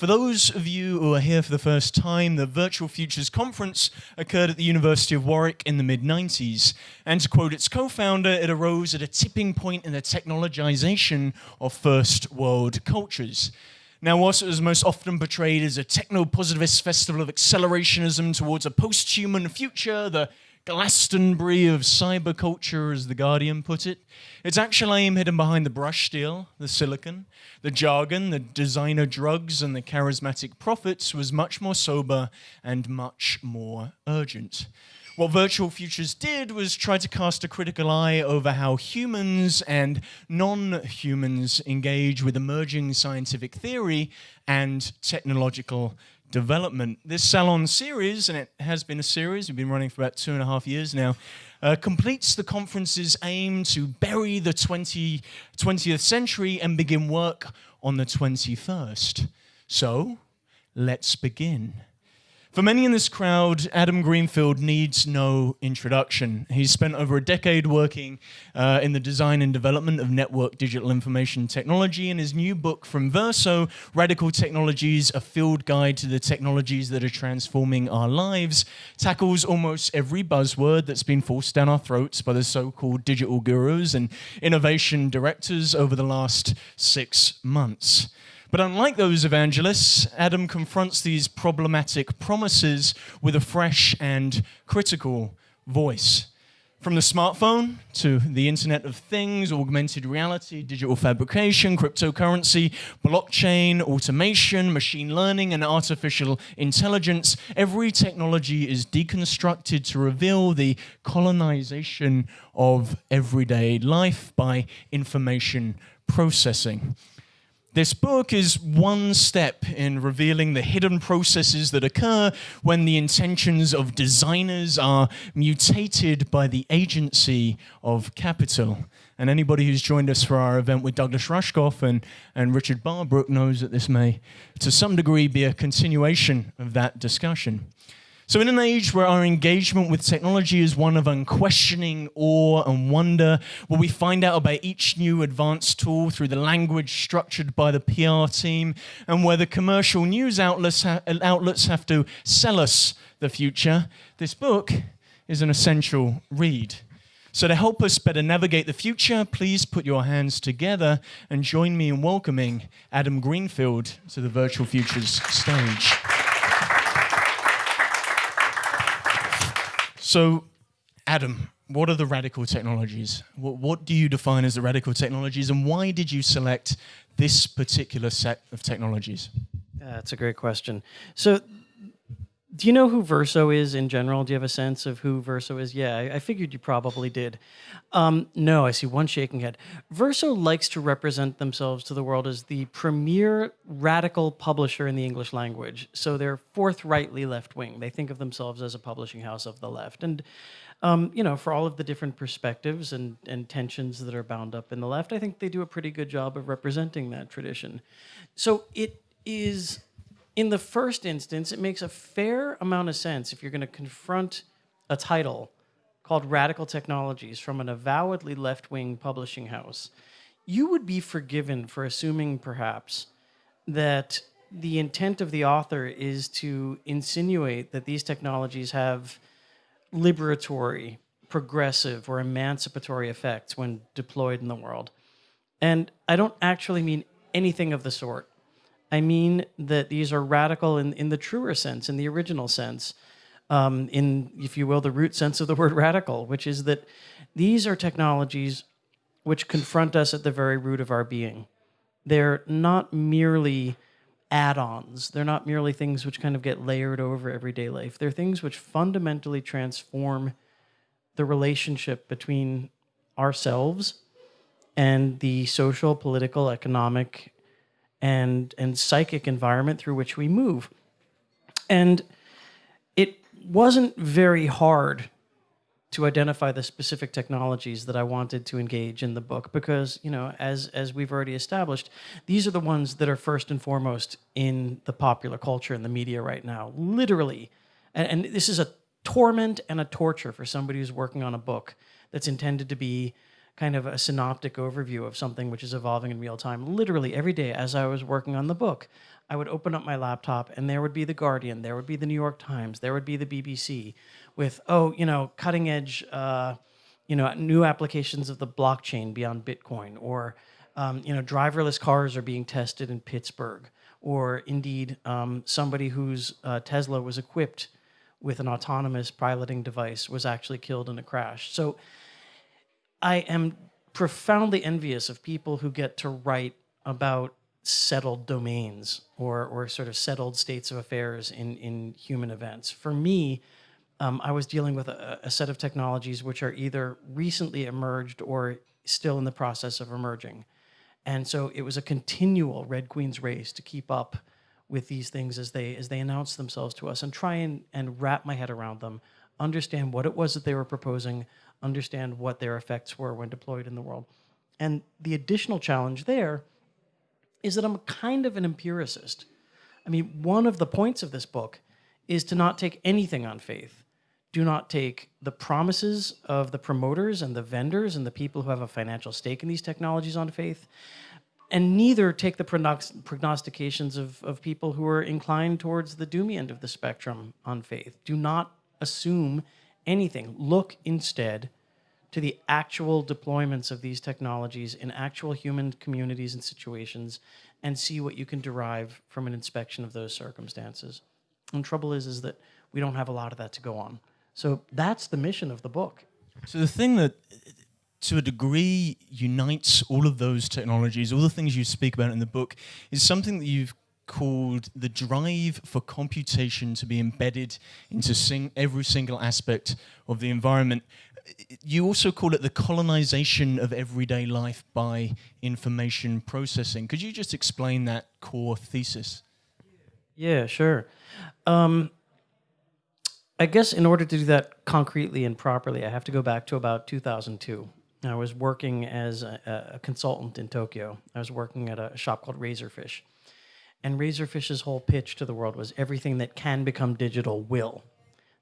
For those of you who are here for the first time, the Virtual Futures Conference occurred at the University of Warwick in the mid 90s. And to quote its co founder, it arose at a tipping point in the technologization of first world cultures. Now, whilst it was most often portrayed as a techno positivist festival of accelerationism towards a post human future, the Glastonbury of cyberculture, as The Guardian put it. Its actual aim hidden behind the brush steel, the silicon, the jargon, the designer drugs, and the charismatic prophets was much more sober and much more urgent. What Virtual Futures did was try to cast a critical eye over how humans and non-humans engage with emerging scientific theory and technological development. This Salon series, and it has been a series, we've been running for about two and a half years now, uh, completes the conference's aim to bury the 20, 20th century and begin work on the 21st. So, let's begin. For many in this crowd, Adam Greenfield needs no introduction. He's spent over a decade working uh, in the design and development of network digital information technology, and his new book from Verso, Radical Technologies, a field guide to the technologies that are transforming our lives, tackles almost every buzzword that's been forced down our throats by the so-called digital gurus and innovation directors over the last six months. But unlike those evangelists, Adam confronts these problematic promises with a fresh and critical voice. From the smartphone to the Internet of Things, augmented reality, digital fabrication, cryptocurrency, blockchain, automation, machine learning, and artificial intelligence, every technology is deconstructed to reveal the colonization of everyday life by information processing. This book is one step in revealing the hidden processes that occur when the intentions of designers are mutated by the agency of capital. And anybody who's joined us for our event with Douglas Rushkoff and, and Richard Barbrook knows that this may, to some degree, be a continuation of that discussion. So in an age where our engagement with technology is one of unquestioning awe and wonder, where we find out about each new advanced tool through the language structured by the PR team, and where the commercial news outlets, ha outlets have to sell us the future, this book is an essential read. So to help us better navigate the future, please put your hands together and join me in welcoming Adam Greenfield to the Virtual Futures stage. So, Adam, what are the radical technologies? What, what, do you define as the radical technologies, and why did you select this particular set of technologies? That's a great question. So, do you know who Verso is in general? Do you have a sense of who Verso is? Yeah, I, I figured you probably did. Um, no, I see one shaking head. Verso likes to represent themselves to the world as the premier radical publisher in the English language. So they're forthrightly left wing. They think of themselves as a publishing house of the left. And, um, you know, for all of the different perspectives and, and tensions that are bound up in the left, I think they do a pretty good job of representing that tradition. So it is in the first instance, it makes a fair amount of sense if you're going to confront a title called Radical Technologies from an avowedly left-wing publishing house. You would be forgiven for assuming, perhaps, that the intent of the author is to insinuate that these technologies have liberatory, progressive, or emancipatory effects when deployed in the world. And I don't actually mean anything of the sort. I mean that these are radical in, in the truer sense, in the original sense, um, in, if you will, the root sense of the word radical, which is that these are technologies which confront us at the very root of our being. They're not merely add-ons. They're not merely things which kind of get layered over everyday life. They're things which fundamentally transform the relationship between ourselves and the social, political, economic, and, and psychic environment through which we move. And it wasn't very hard to identify the specific technologies that I wanted to engage in the book because, you know, as, as we've already established, these are the ones that are first and foremost in the popular culture and the media right now, literally. And, and this is a torment and a torture for somebody who's working on a book that's intended to be kind of a synoptic overview of something which is evolving in real time. Literally every day as I was working on the book, I would open up my laptop and there would be The Guardian, there would be The New York Times, there would be the BBC with, oh, you know, cutting edge, uh, you know, new applications of the blockchain beyond Bitcoin, or, um, you know, driverless cars are being tested in Pittsburgh, or indeed um, somebody whose uh, Tesla was equipped with an autonomous piloting device was actually killed in a crash. So I am profoundly envious of people who get to write about settled domains or, or sort of settled states of affairs in, in human events. For me, um, I was dealing with a, a, set of technologies which are either recently emerged or still in the process of emerging. And so it was a continual Red Queen's race to keep up with these things as they as they announce themselves to us and try and, and wrap my head around them, understand what it was that they were proposing, understand what their effects were when deployed in the world. And the additional challenge there is that I'm kind of an empiricist. I mean, one of the points of this book is to not take anything on faith. Do not take the promises of the promoters and the vendors and the people who have a financial stake in these technologies on faith, and neither take the prognostications of, of people who are inclined towards the doomy end of the spectrum on faith. Do not assume anything. Look instead to the actual deployments of these technologies in actual human communities and situations and see what you can derive from an inspection of those circumstances. And trouble is, is that we don't have a lot of that to go on. So that's the mission of the book. So the thing that, to a degree, unites all of those technologies, all the things you speak about in the book, is something that you've called the drive for computation to be embedded into sing every single aspect of the environment you also call it the colonization of everyday life by information processing. Could you just explain that core thesis? Yeah, sure. Um, I guess in order to do that concretely and properly, I have to go back to about 2002. I was working as a, a consultant in Tokyo. I was working at a shop called Razorfish. And Razorfish's whole pitch to the world was everything that can become digital will.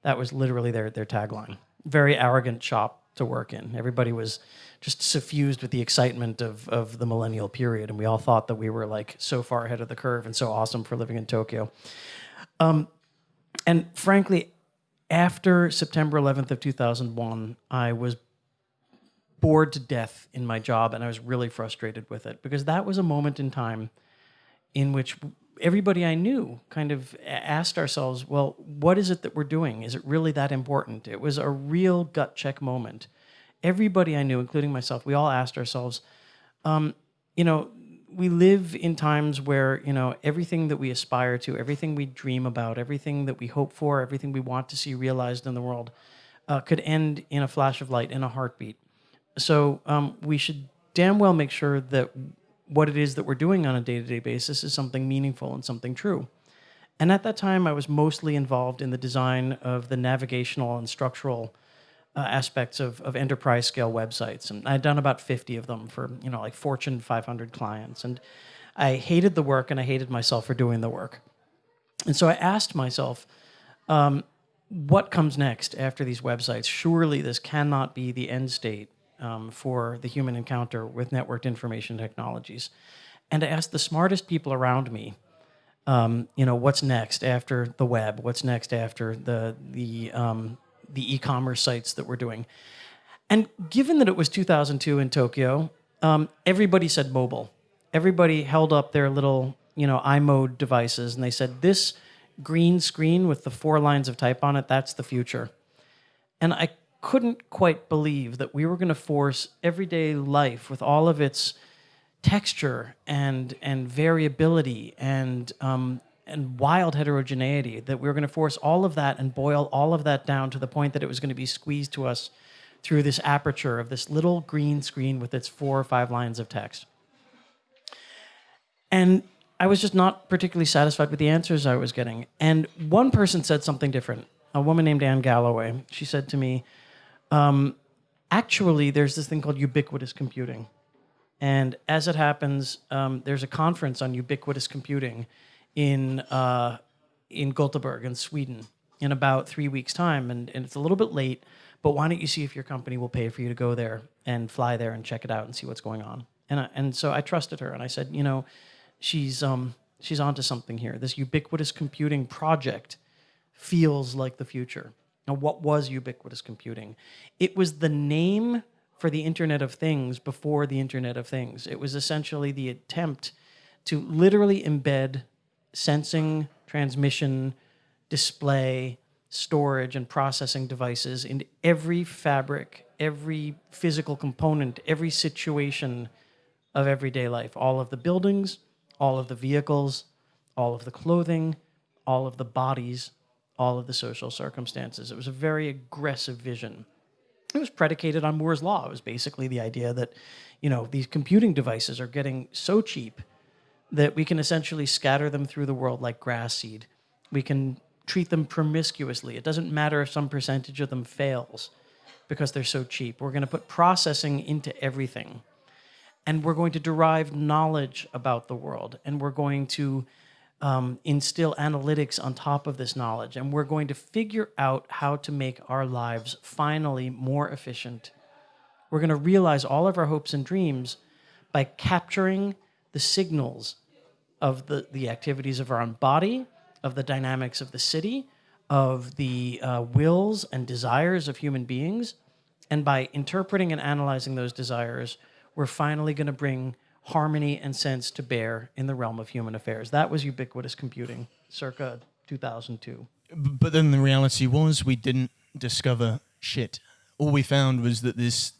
That was literally their, their tagline very arrogant shop to work in. Everybody was just suffused with the excitement of, of the millennial period, and we all thought that we were like so far ahead of the curve and so awesome for living in Tokyo. Um, and frankly, after September 11th of 2001, I was bored to death in my job, and I was really frustrated with it because that was a moment in time in which everybody I knew kind of asked ourselves, well, what is it that we're doing? Is it really that important? It was a real gut check moment. Everybody I knew, including myself, we all asked ourselves, um, you know, we live in times where, you know, everything that we aspire to, everything we dream about, everything that we hope for, everything we want to see realized in the world uh, could end in a flash of light, in a heartbeat. So um, we should damn well make sure that what it is that we're doing on a day-to-day basis is something meaningful and something true. And at that time, I was mostly involved in the design of the navigational and structural uh, aspects of, of enterprise scale websites. And I'd done about 50 of them for, you know, like Fortune 500 clients. And I hated the work and I hated myself for doing the work. And so I asked myself, um, what comes next after these websites? Surely this cannot be the end state um, for the human encounter with networked information technologies. And I asked the smartest people around me, um, you know, what's next after the web? What's next after the the um, the e-commerce sites that we're doing? And given that it was 2002 in Tokyo, um, everybody said mobile. Everybody held up their little, you know, iMode devices, and they said, "This green screen with the four lines of type on it, that's the future." And I couldn't quite believe that we were going to force everyday life with all of its texture and and variability and um, and wild heterogeneity that we were going to force all of that and boil all of that down to the point that it was going to be squeezed to us through this aperture of this little green screen with its four or five lines of text. And I was just not particularly satisfied with the answers I was getting. And one person said something different. A woman named Anne Galloway. She said to me, um, actually, there's this thing called ubiquitous computing. And as it happens, um, there's a conference on ubiquitous computing in, uh, in Gothenburg in Sweden in about three weeks' time. And, and it's a little bit late, but why don't you see if your company will pay for you to go there and fly there and check it out and see what's going on? And I, and so I trusted her and I said, you know, she's um she's onto something here. This ubiquitous computing project feels like the future. Now, what was ubiquitous computing? It was the name for the Internet of Things before the Internet of Things. It was essentially the attempt to literally embed sensing, transmission, display, storage, and processing devices in every fabric, every physical component, every situation of everyday life. All of the buildings, all of the vehicles, all of the clothing, all of the bodies, all of the social circumstances. It was a very aggressive vision. It was predicated on Moore's law. It was basically the idea that, you know, these computing devices are getting so cheap that we can essentially scatter them through the world like grass seed. We can treat them promiscuously. It doesn't matter if some percentage of them fails because they're so cheap. We're going to put processing into everything. And we're going to derive knowledge about the world. And we're going to um, instill analytics on top of this knowledge. And we're going to figure out how to make our lives finally more efficient. We're going to realize all of our hopes and dreams by capturing the signals of the, the activities of our own body, of the dynamics of the city, of the uh, wills and desires of human beings. And by interpreting and analyzing those desires, we're finally going to bring harmony and sense to bear in the realm of human affairs. That was ubiquitous computing, circa 2002. But then the reality was we didn't discover shit. All we found was that this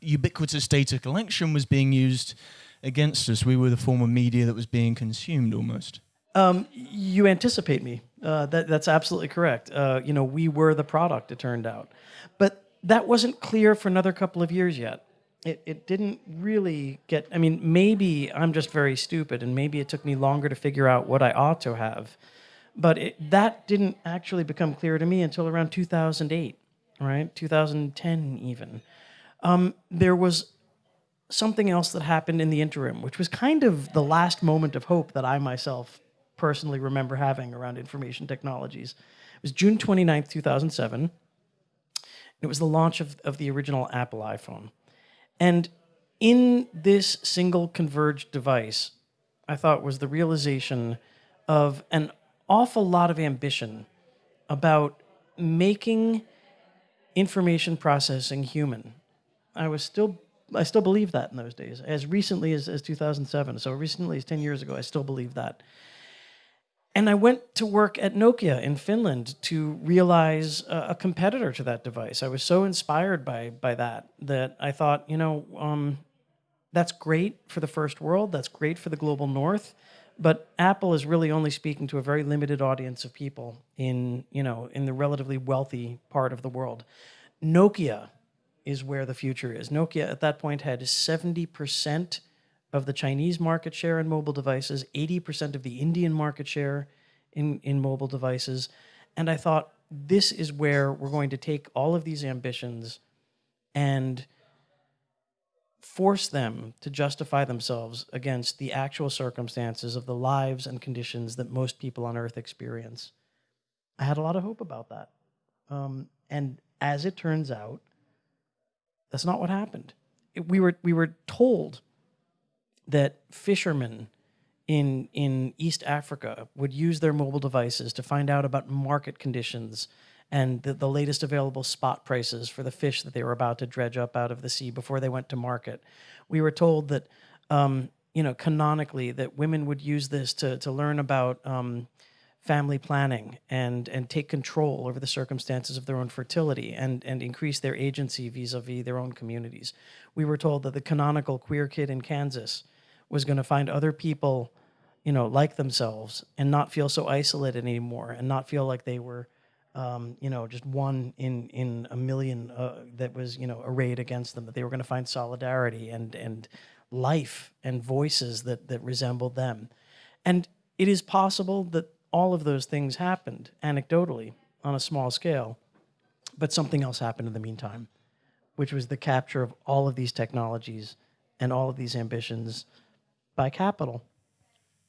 ubiquitous data collection was being used against us. We were the form of media that was being consumed almost. Um, you anticipate me. Uh, that, that's absolutely correct. Uh, you know, we were the product, it turned out. But that wasn't clear for another couple of years yet. It, it didn't really get, I mean, maybe I'm just very stupid and maybe it took me longer to figure out what I ought to have. But it, that didn't actually become clear to me until around 2008, right? 2010 even. Um, there was something else that happened in the interim, which was kind of the last moment of hope that I myself personally remember having around information technologies. It was June 29th, 2007. And it was the launch of, of the original Apple iPhone. And in this single converged device, I thought was the realization of an awful lot of ambition about making information processing human. I was still I still believe that in those days. As recently as, as 2007, so recently as 10 years ago, I still believe that. And I went to work at Nokia in Finland to realize a, a competitor to that device. I was so inspired by, by that that I thought, you know, um, that's great for the first world, that's great for the global north, but Apple is really only speaking to a very limited audience of people in, you know, in the relatively wealthy part of the world. Nokia is where the future is. Nokia at that point had 70% of the Chinese market share in mobile devices, 80% of the Indian market share in, in mobile devices. And I thought, this is where we're going to take all of these ambitions and force them to justify themselves against the actual circumstances of the lives and conditions that most people on earth experience. I had a lot of hope about that. Um, and as it turns out, that's not what happened. It, we were we were told that fishermen in in East Africa would use their mobile devices to find out about market conditions and the, the latest available spot prices for the fish that they were about to dredge up out of the sea before they went to market. We were told that um, you know canonically that women would use this to to learn about um, family planning and and take control over the circumstances of their own fertility and and increase their agency vis-a-vis their own communities. We were told that the canonical queer kid in Kansas was going to find other people, you know, like themselves and not feel so isolated anymore and not feel like they were um, you know, just one in in a million uh, that was, you know, arrayed against them. That they were going to find solidarity and and life and voices that that resembled them. And it is possible that all of those things happened anecdotally on a small scale, but something else happened in the meantime, which was the capture of all of these technologies and all of these ambitions by capital.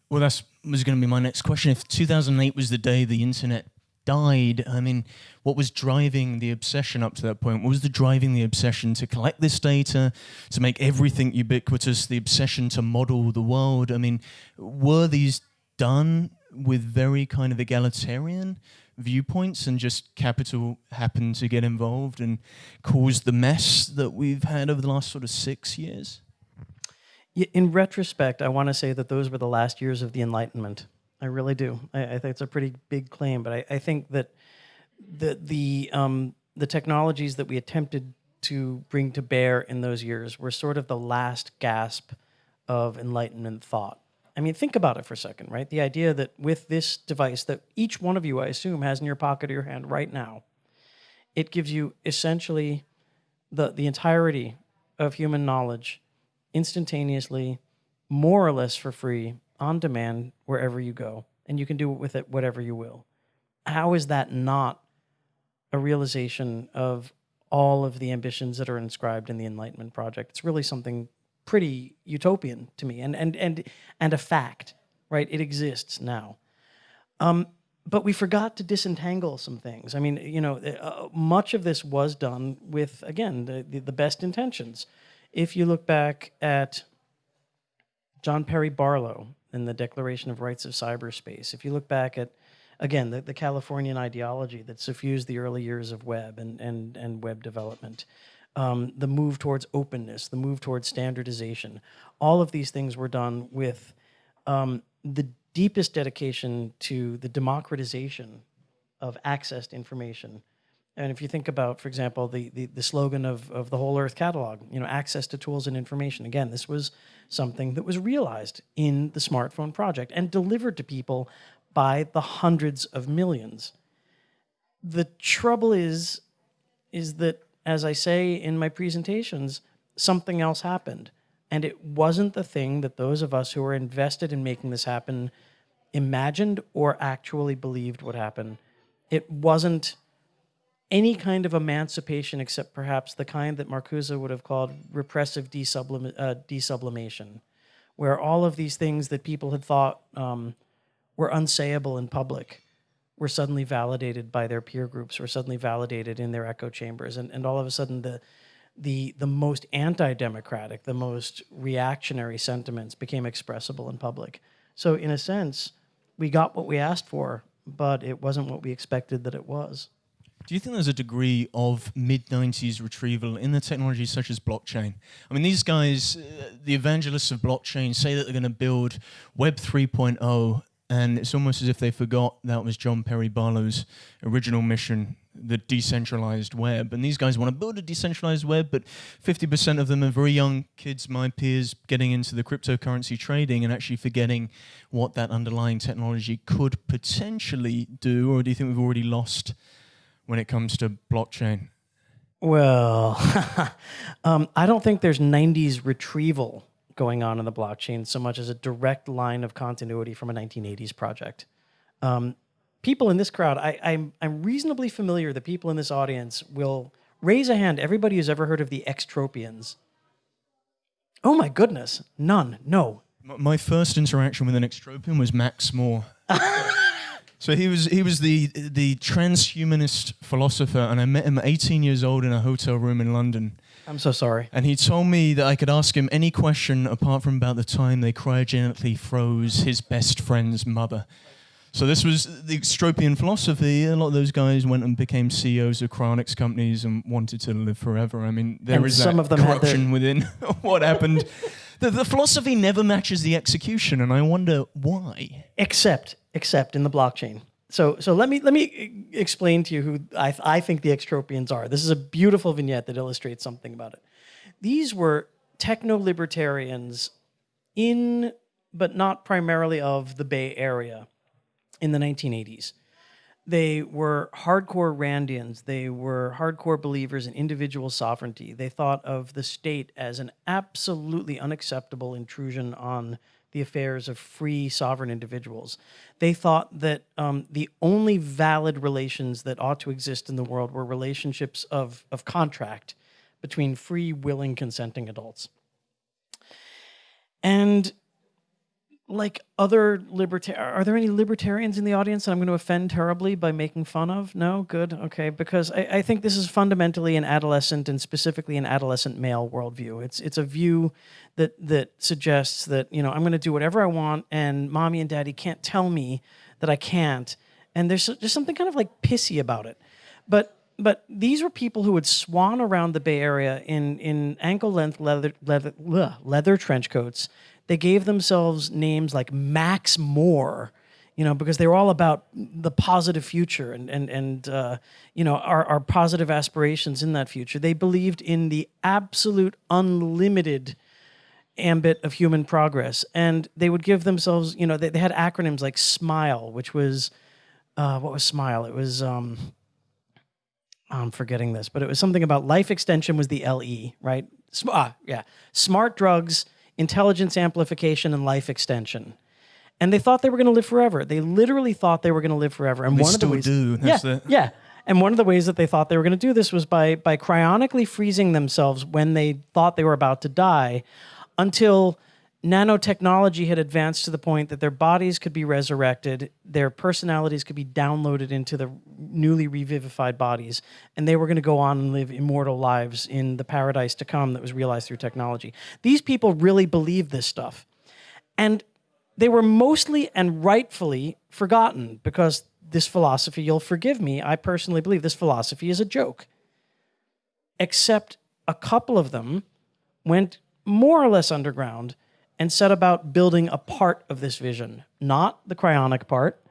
Well, that was going to be my next question. If 2008 was the day the internet died. I mean, what was driving the obsession up to that point? What was the driving the obsession to collect this data, to make everything ubiquitous, the obsession to model the world? I mean, were these done with very kind of egalitarian viewpoints and just capital happened to get involved and cause the mess that we've had over the last sort of six years? In retrospect, I want to say that those were the last years of the Enlightenment. I really do. I, I think it's a pretty big claim, but I, I think that the the um, the technologies that we attempted to bring to bear in those years were sort of the last gasp of Enlightenment thought. I mean, think about it for a second, right? The idea that with this device that each one of you, I assume, has in your pocket or your hand right now, it gives you essentially the, the entirety of human knowledge instantaneously, more or less for free, on demand, wherever you go. And you can do it with it whatever you will. How is that not a realization of all of the ambitions that are inscribed in the Enlightenment Project? It's really something pretty utopian to me and and and and a fact right it exists now um, but we forgot to disentangle some things i mean you know uh, much of this was done with again the, the, the best intentions if you look back at john perry barlow and the declaration of rights of cyberspace if you look back at again the, the californian ideology that suffused the early years of web and and and web development um, the move towards openness, the move towards standardization. All of these things were done with um, the deepest dedication to the democratization of access to information. And if you think about, for example, the, the, the, slogan of, of the Whole Earth Catalog, you know, access to tools and information. Again, this was something that was realized in the smartphone project and delivered to people by the hundreds of millions. The trouble is, is that as I say in my presentations, something else happened. And it wasn't the thing that those of us who were invested in making this happen imagined or actually believed would happen. It wasn't any kind of emancipation except perhaps the kind that Marcuse would have called repressive desublim uh, desublimation, where all of these things that people had thought um, were unsayable in public were suddenly validated by their peer groups, were suddenly validated in their echo chambers, and, and all of a sudden the the the most anti-democratic, the most reactionary sentiments became expressible in public. So in a sense, we got what we asked for, but it wasn't what we expected that it was. Do you think there's a degree of mid 90s retrieval in the technologies such as blockchain? I mean, these guys, uh, the evangelists of blockchain, say that they're going to build Web 3.0 and it's almost as if they forgot that was John Perry Barlow's original mission, the decentralized web. And these guys want to build a decentralized web, but 50% of them are very young kids, my peers, getting into the cryptocurrency trading and actually forgetting what that underlying technology could potentially do. Or do you think we've already lost when it comes to blockchain? Well, um, I don't think there's 90s retrieval going on in the blockchain so much as a direct line of continuity from a 1980s project. Um, people in this crowd, I, I'm, I'm reasonably familiar the people in this audience will raise a hand, everybody who's ever heard of the Extropians. Oh my goodness, none, no. My first interaction with an Extropian was Max More. so he was he was the the transhumanist philosopher, and I met him 18 years old in a hotel room in London. I'm so sorry. And he told me that I could ask him any question apart from about the time they cryogenically froze his best friend's mother. So this was the extropian philosophy. A lot of those guys went and became CEOs of cryonics companies and wanted to live forever. I mean, there and is some of them corruption within what happened. the, the philosophy never matches the execution, and I wonder why. Except, except in the blockchain. So, so let me let me explain to you who I, I think the extropians are. This is a beautiful vignette that illustrates something about it. These were techno libertarians in, but not primarily of the Bay Area in the 1980s. They were hardcore Randians. They were hardcore believers in individual sovereignty. They thought of the state as an absolutely unacceptable intrusion on the affairs of free sovereign individuals. They thought that um, the only valid relations that ought to exist in the world were relationships of, of contract between free, willing, consenting adults. And like other libertarian are there any libertarians in the audience that i'm going to offend terribly by making fun of? No? Good? Okay. Because I, I, think this is fundamentally an adolescent and specifically an adolescent male worldview. It's it's a view that that suggests that you know i'm going to do whatever i want and mommy and daddy can't tell me that i can't. And there's just something kind of like pissy about it. But but these were people who would swan around the bay area in in ankle length leather leather, leather trench coats they gave themselves names like Max More, you know, because they were all about the positive future and and and uh, you know our our positive aspirations in that future. They believed in the absolute unlimited ambit of human progress, and they would give themselves, you know, they, they had acronyms like SMILE, which was uh, what was SMILE? It was um, I'm forgetting this, but it was something about life extension was the LE, right? Ah, yeah, smart drugs intelligence amplification, and life extension. And they thought they were going to live forever. They literally thought they were going to live forever. And they one of the ways, do. yeah, the... yeah. And one of the ways that they thought they were going to do this was by by cryonically freezing themselves when they thought they were about to die, until nanotechnology had advanced to the point that their bodies could be resurrected, their personalities could be downloaded into the newly revivified bodies, and they were going to go on and live immortal lives in the paradise to come that was realized through technology. These people really believed this stuff. And they were mostly and rightfully forgotten because this philosophy, you'll forgive me, I personally believe this philosophy is a joke. Except a couple of them went more or less underground and set about building a part of this vision, not the cryonic part,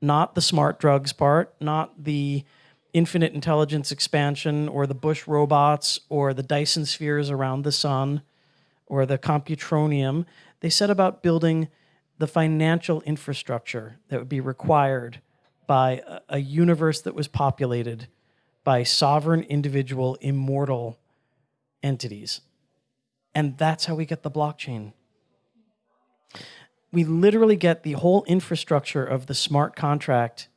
not the smart drugs part, not the infinite intelligence expansion or the Bush robots or the Dyson spheres around the sun or the computronium. They set about building the financial infrastructure that would be required by a, universe that was populated by sovereign, individual, immortal entities. And that's how we get the blockchain we literally get the whole infrastructure of the smart contract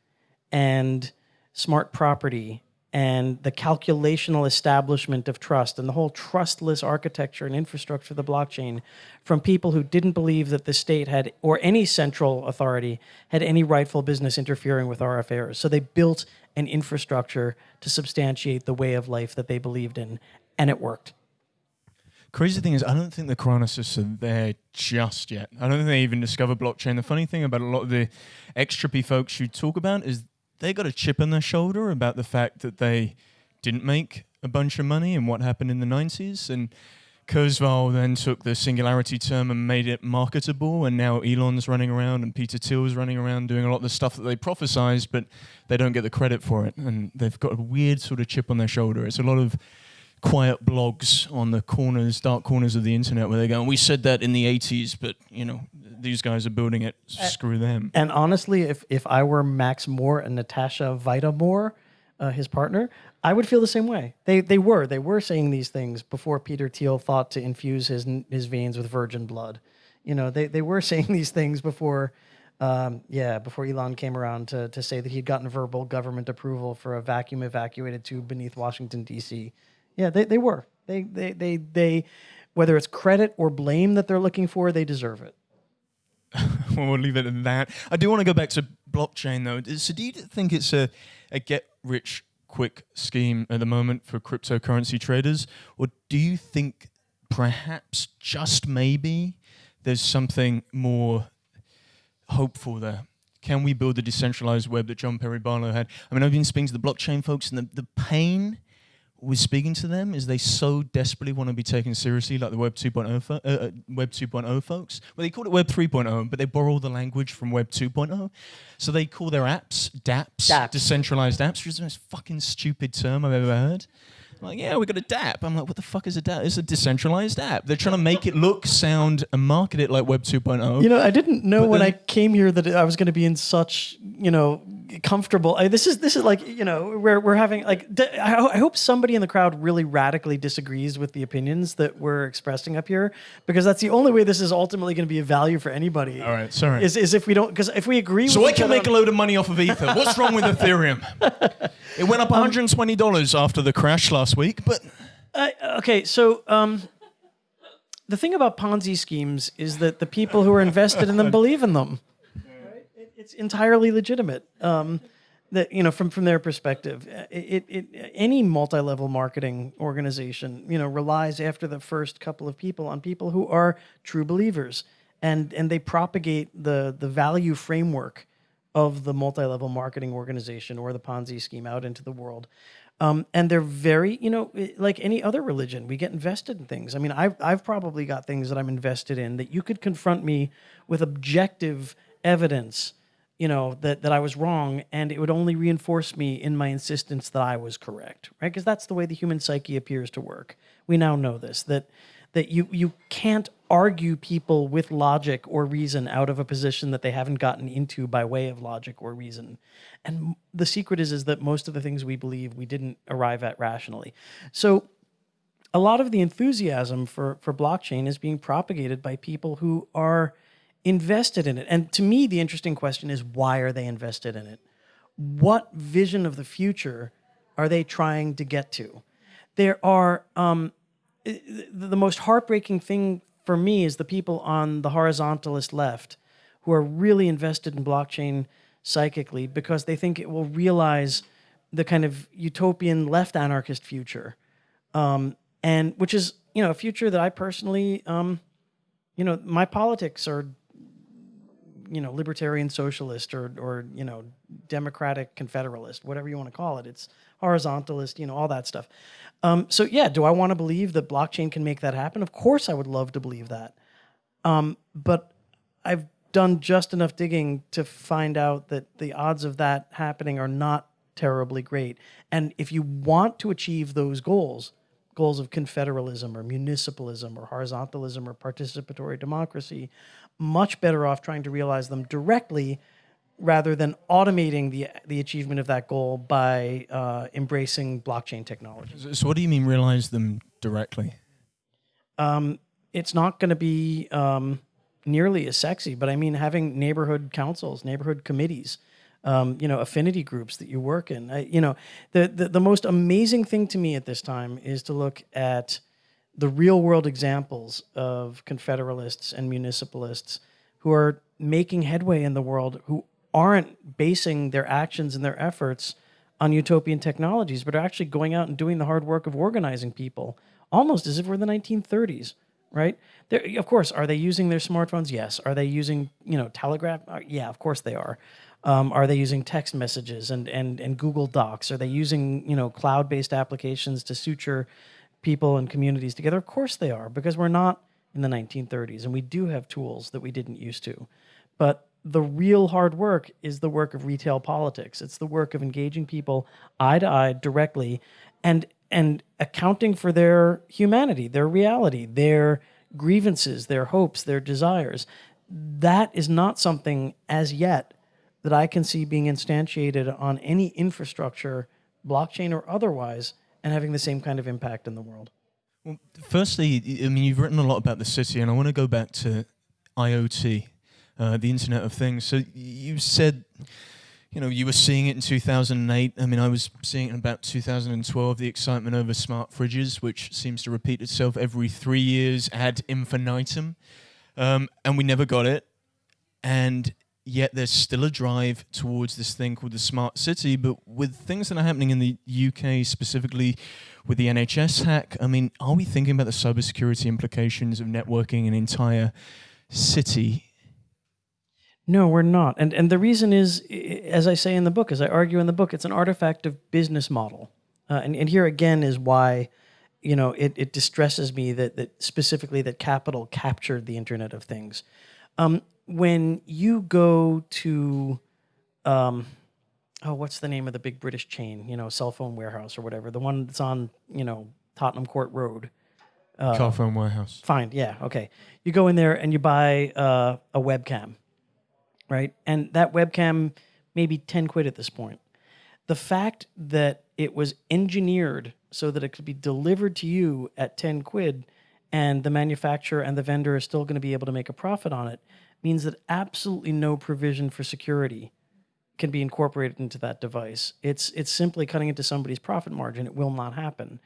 and smart property and the calculational establishment of trust and the whole trustless architecture and infrastructure of the blockchain from people who didn't believe that the state had or any central authority had any rightful business interfering with our affairs. So they built an infrastructure to substantiate the way of life that they believed in and it worked Crazy thing is, I don't think the cryonicists are there just yet. I don't think they even discovered blockchain. The funny thing about a lot of the extra folks you talk about is they got a chip on their shoulder about the fact that they didn't make a bunch of money and what happened in the 90s. And Kurzweil then took the singularity term and made it marketable. And now Elon's running around and Peter Thiel's running around doing a lot of the stuff that they prophesized, but they don't get the credit for it. And they've got a weird sort of chip on their shoulder. It's a lot of quiet blogs on the corners, dark corners of the internet where they go, we said that in the 80s, but, you know, these guys are building it, screw them. And honestly, if, if I were Max More and Natasha Vita uh, his partner, I would feel the same way. They, they were. They were saying these things before Peter Thiel thought to infuse his, his veins with virgin blood. You know, they, they were saying these things before, um, yeah, before Elon came around to, to say that he'd gotten verbal government approval for a vacuum evacuated tube beneath Washington, D.C. Yeah, they, they were. They, they, they, they, whether it's credit or blame that they're looking for, they deserve it. well, leave it at that. I do want to go back to blockchain though. So, do you think it's a, a get rich quick scheme at the moment for cryptocurrency traders, or do you think perhaps just maybe there's something more hopeful there? Can we build the decentralized web that John Perry Barlow had? I mean, I've been speaking to the blockchain folks, and the, the pain with speaking to them is they so desperately want to be taken seriously, like the Web 2.0 fo- uh, uh, Web 2.0 folks. Well, they call it Web 3.0, but they borrow the language from Web 2.0. So they call their apps DApps, DApps. decentralized apps, which is the most fucking stupid term I've ever heard. Like, yeah, we got a DApp. I'm like, what the fuck is a DApp? It's a decentralized app. They're trying to make it look, sound, and market it like Web 2.0. You know, I didn't know when I came here that I was going to be in such, you know, comfortable. I, this is this is like you know we're we're having like I, I hope somebody in the crowd really radically disagrees with the opinions that we're expressing up here because that's the only way this is ultimately going to be a value for anybody. All right, sorry. Is, is if we don't because if we agree. So I can make a load of money off of Ether. What's wrong with Ethereum? it went up um, 120 dollars after the crash last week, but uh, okay, so um, the thing about Ponzi schemes is that the people who are invested in them believe in them. Right? It, it's entirely legitimate. Um, that you know, from from their perspective, it, it, it any multi-level marketing organization, you know, relies after the first couple of people on people who are true believers, and and they propagate the the value framework of the multi-level marketing organization or the Ponzi scheme out into the world. Um, and they're very, you know, like any other religion, we get invested in things. I mean, I've, I've probably got things that I'm invested in that you could confront me with objective evidence, you know, that, that I was wrong, and it would only reinforce me in my insistence that I was correct, right? Because that's the way the human psyche appears to work. We now know this, that that you you can't argue people with logic or reason out of a position that they haven't gotten into by way of logic or reason. And the secret is is that most of the things we believe we didn't arrive at rationally. So a lot of the enthusiasm for for blockchain is being propagated by people who are invested in it. And to me the interesting question is why are they invested in it? What vision of the future are they trying to get to? There are um, the most heartbreaking thing for me is the people on the horizontalist left who are really invested in blockchain psychically because they think it will realize the kind of utopian left anarchist future, um, and which is you know a future that I personally, um, you know, my politics are you know libertarian socialist or or you know democratic confederalist, whatever you want to call it. It's horizontalist, you know, all that stuff. Um, so yeah, do I want to believe that blockchain can make that happen? Of course, I would love to believe that. Um, but I've done just enough digging to find out that the odds of that happening are not terribly great. And if you want to achieve those goals, goals of confederalism or municipalism or horizontalism or participatory democracy, much better off trying to realize them directly rather than automating the the achievement of that goal by uh, embracing blockchain technology. So, what do you mean realize them directly? Um, it's not going to be um, nearly as sexy, but I mean having neighborhood councils, neighborhood committees. Um, you know, affinity groups that you work in. I, you know, the, the the most amazing thing to me at this time is to look at the real world examples of confederalists and municipalists who are making headway in the world, who aren't basing their actions and their efforts on utopian technologies, but are actually going out and doing the hard work of organizing people, almost as if we're in the 1930s, right? They're, of course, are they using their smartphones? Yes. Are they using, you know, Telegraph? Uh, yeah, of course they are. Um, are they using text messages and, and, and Google Docs? Are they using, you know, cloud-based applications to suture people and communities together? Of course they are, because we're not in the 1930s, and we do have tools that we didn't used to. But the real hard work is the work of retail politics. It's the work of engaging people eye to eye directly and and accounting for their humanity, their reality, their grievances, their hopes, their desires. That is not something as yet that I can see being instantiated on any infrastructure, blockchain or otherwise, and having the same kind of impact in the world. Well, firstly, I mean, you've written a lot about the city, and I want to go back to IoT uh, the Internet of Things. So you said, you know, you were seeing it in 2008. I mean, I was seeing it in about 2012, the excitement over smart fridges, which seems to repeat itself every three years ad infinitum. Um, and we never got it. And yet there's still a drive towards this thing called the smart city. But with things that are happening in the UK, specifically with the NHS hack, I mean, are we thinking about the cybersecurity implications of networking an entire city? No, we're not. And and the reason is, as I say in the book, as I argue in the book, it's an artifact of business model. Uh, and, and here again is why, you know, it, it distresses me that, that specifically that capital captured the Internet of Things. Um, when you go to, um, oh, what's the name of the big British chain? You know, cell phone warehouse or whatever, the one that's on, you know, Tottenham Court Road. Uh, Carphone Warehouse. Fine, yeah, okay. You go in there and you buy uh, a webcam right? And that webcam, maybe 10 quid at this point. The fact that it was engineered so that it could be delivered to you at 10 quid and the manufacturer and the vendor is still going to be able to make a profit on it means that absolutely no provision for security can be incorporated into that device. It's it's simply cutting into somebody's profit margin. It will not happen.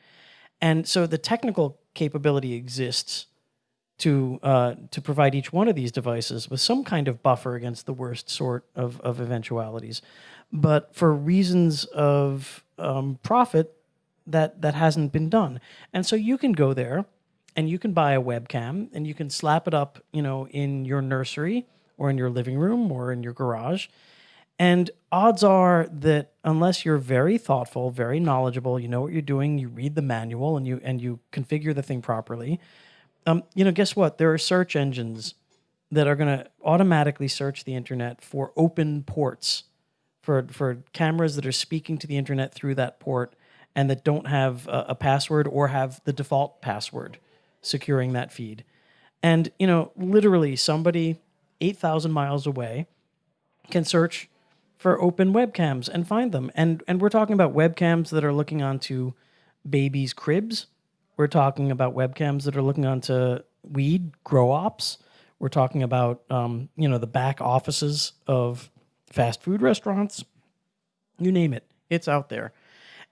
And so the technical capability exists to uh, to provide each one of these devices with some kind of buffer against the worst sort of, of eventualities. But for reasons of um, profit, that that hasn't been done. And so you can go there and you can buy a webcam and you can slap it up, you know, in your nursery or in your living room or in your garage. And odds are that unless you're very thoughtful, very knowledgeable, you know what you're doing, you read the manual and you and you configure the thing properly, um, you know, guess what? There are search engines that are going to automatically search the internet for open ports, for for cameras that are speaking to the internet through that port and that don't have a, a password or have the default password securing that feed. And you know, literally, somebody eight thousand miles away can search for open webcams and find them. And and we're talking about webcams that are looking onto babies' cribs we're talking about webcams that are looking onto weed grow ops. We're talking about um, you know the back offices of fast food restaurants. You name it, it's out there.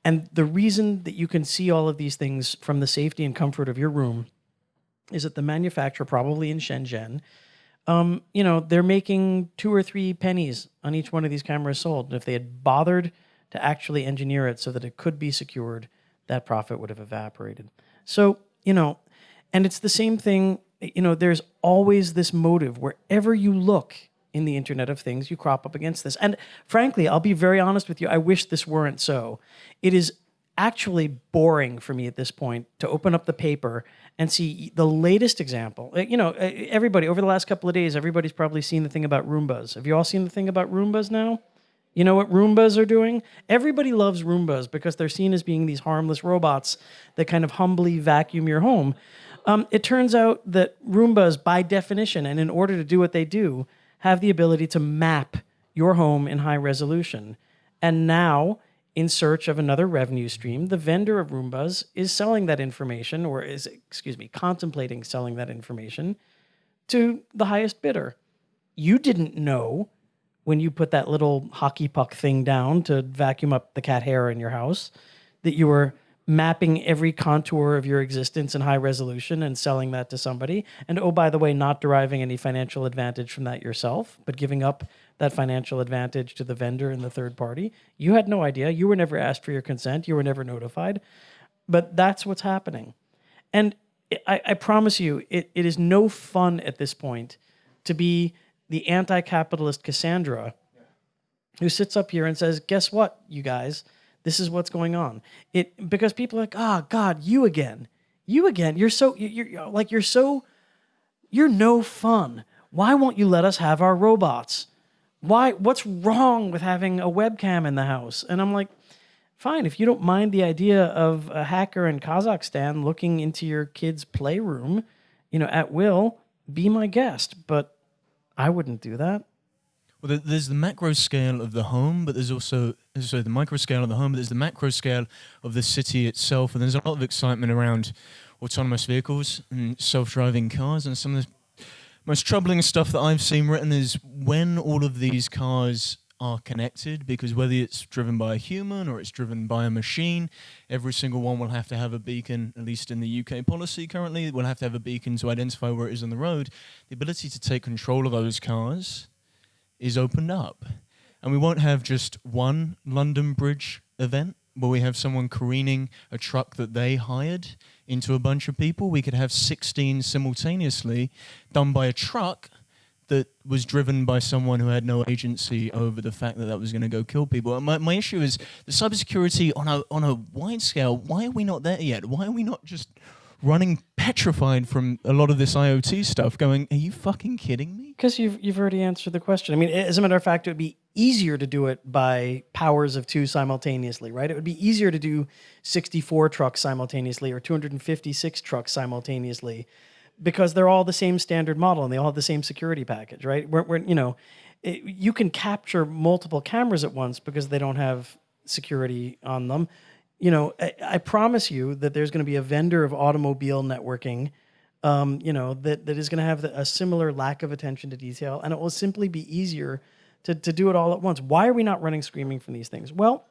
And the reason that you can see all of these things from the safety and comfort of your room is that the manufacturer, probably in Shenzhen, um, you know, they're making two or three pennies on each one of these cameras sold. And if they had bothered to actually engineer it so that it could be secured, that profit would have evaporated. So, you know, and it's the same thing, you know, there's always this motive wherever you look in the Internet of Things, you crop up against this. And frankly, I'll be very honest with you, I wish this weren't so. It is actually boring for me at this point to open up the paper and see the latest example. Uh, you know, uh, everybody, over the last couple of days, everybody's probably seen the thing about Roombas. Have you all seen the thing about Roombas now? You know what Roombas are doing? Everybody loves Roombas because they're seen as being these harmless robots that kind of humbly vacuum your home. Um, it turns out that Roombas, by definition, and in order to do what they do, have the ability to map your home in high resolution. And now, in search of another revenue stream, the vendor of Roombas is selling that information, or is, excuse me, contemplating selling that information to the highest bidder. You didn't know when you put that little hockey puck thing down to vacuum up the cat hair in your house, that you were mapping every contour of your existence in high resolution and selling that to somebody. And oh, by the way, not deriving any financial advantage from that yourself, but giving up that financial advantage to the vendor and the third party. You had no idea. You were never asked for your consent. You were never notified. But that's what's happening. And I, I promise you, it, it is no fun at this point to be the anti capitalist Cassandra who sits up here and says, Guess what, you guys? This is what's going on. It because people are like, oh God, you again. You again. You're so you're, you're like you're so you're no fun. Why won't you let us have our robots? Why what's wrong with having a webcam in the house? And I'm like, fine, if you don't mind the idea of a hacker in Kazakhstan looking into your kid's playroom, you know, at will, be my guest. But I wouldn't do that. Well, there's the macro scale of the home, but there's also sorry the micro scale of the home, but there's the macro scale of the city itself, and there's a lot of excitement around autonomous vehicles and self-driving cars. And some of the most troubling stuff that I've seen written is when all of these cars are connected because whether it's driven by a human or it's driven by a machine, every single one will have to have a beacon, at least in the UK policy currently, will have to have a beacon to identify where it is on the road. The ability to take control of those cars is opened up. And we won't have just one London Bridge event where we have someone careening a truck that they hired into a bunch of people. We could have 16 simultaneously done by a truck that was driven by someone who had no agency over the fact that that was going to go kill people. My, my issue is the cybersecurity on a on a wide scale. Why are we not there yet? Why are we not just running petrified from a lot of this IoT stuff? Going, are you fucking kidding me? Because you've you've already answered the question. I mean, as a matter of fact, it would be easier to do it by powers of two simultaneously, right? It would be easier to do 64 trucks simultaneously or 256 trucks simultaneously because they're all the same standard model and they all have the same security package, right? We're, we're you know, it, you can capture multiple cameras at once because they don't have security on them. You know, I, I promise you that there's going to be a vendor of automobile networking, um, you know, that, that is going to have a similar lack of attention to detail, and it will simply be easier to, to do it all at once. Why are we not running screaming from these things? Well,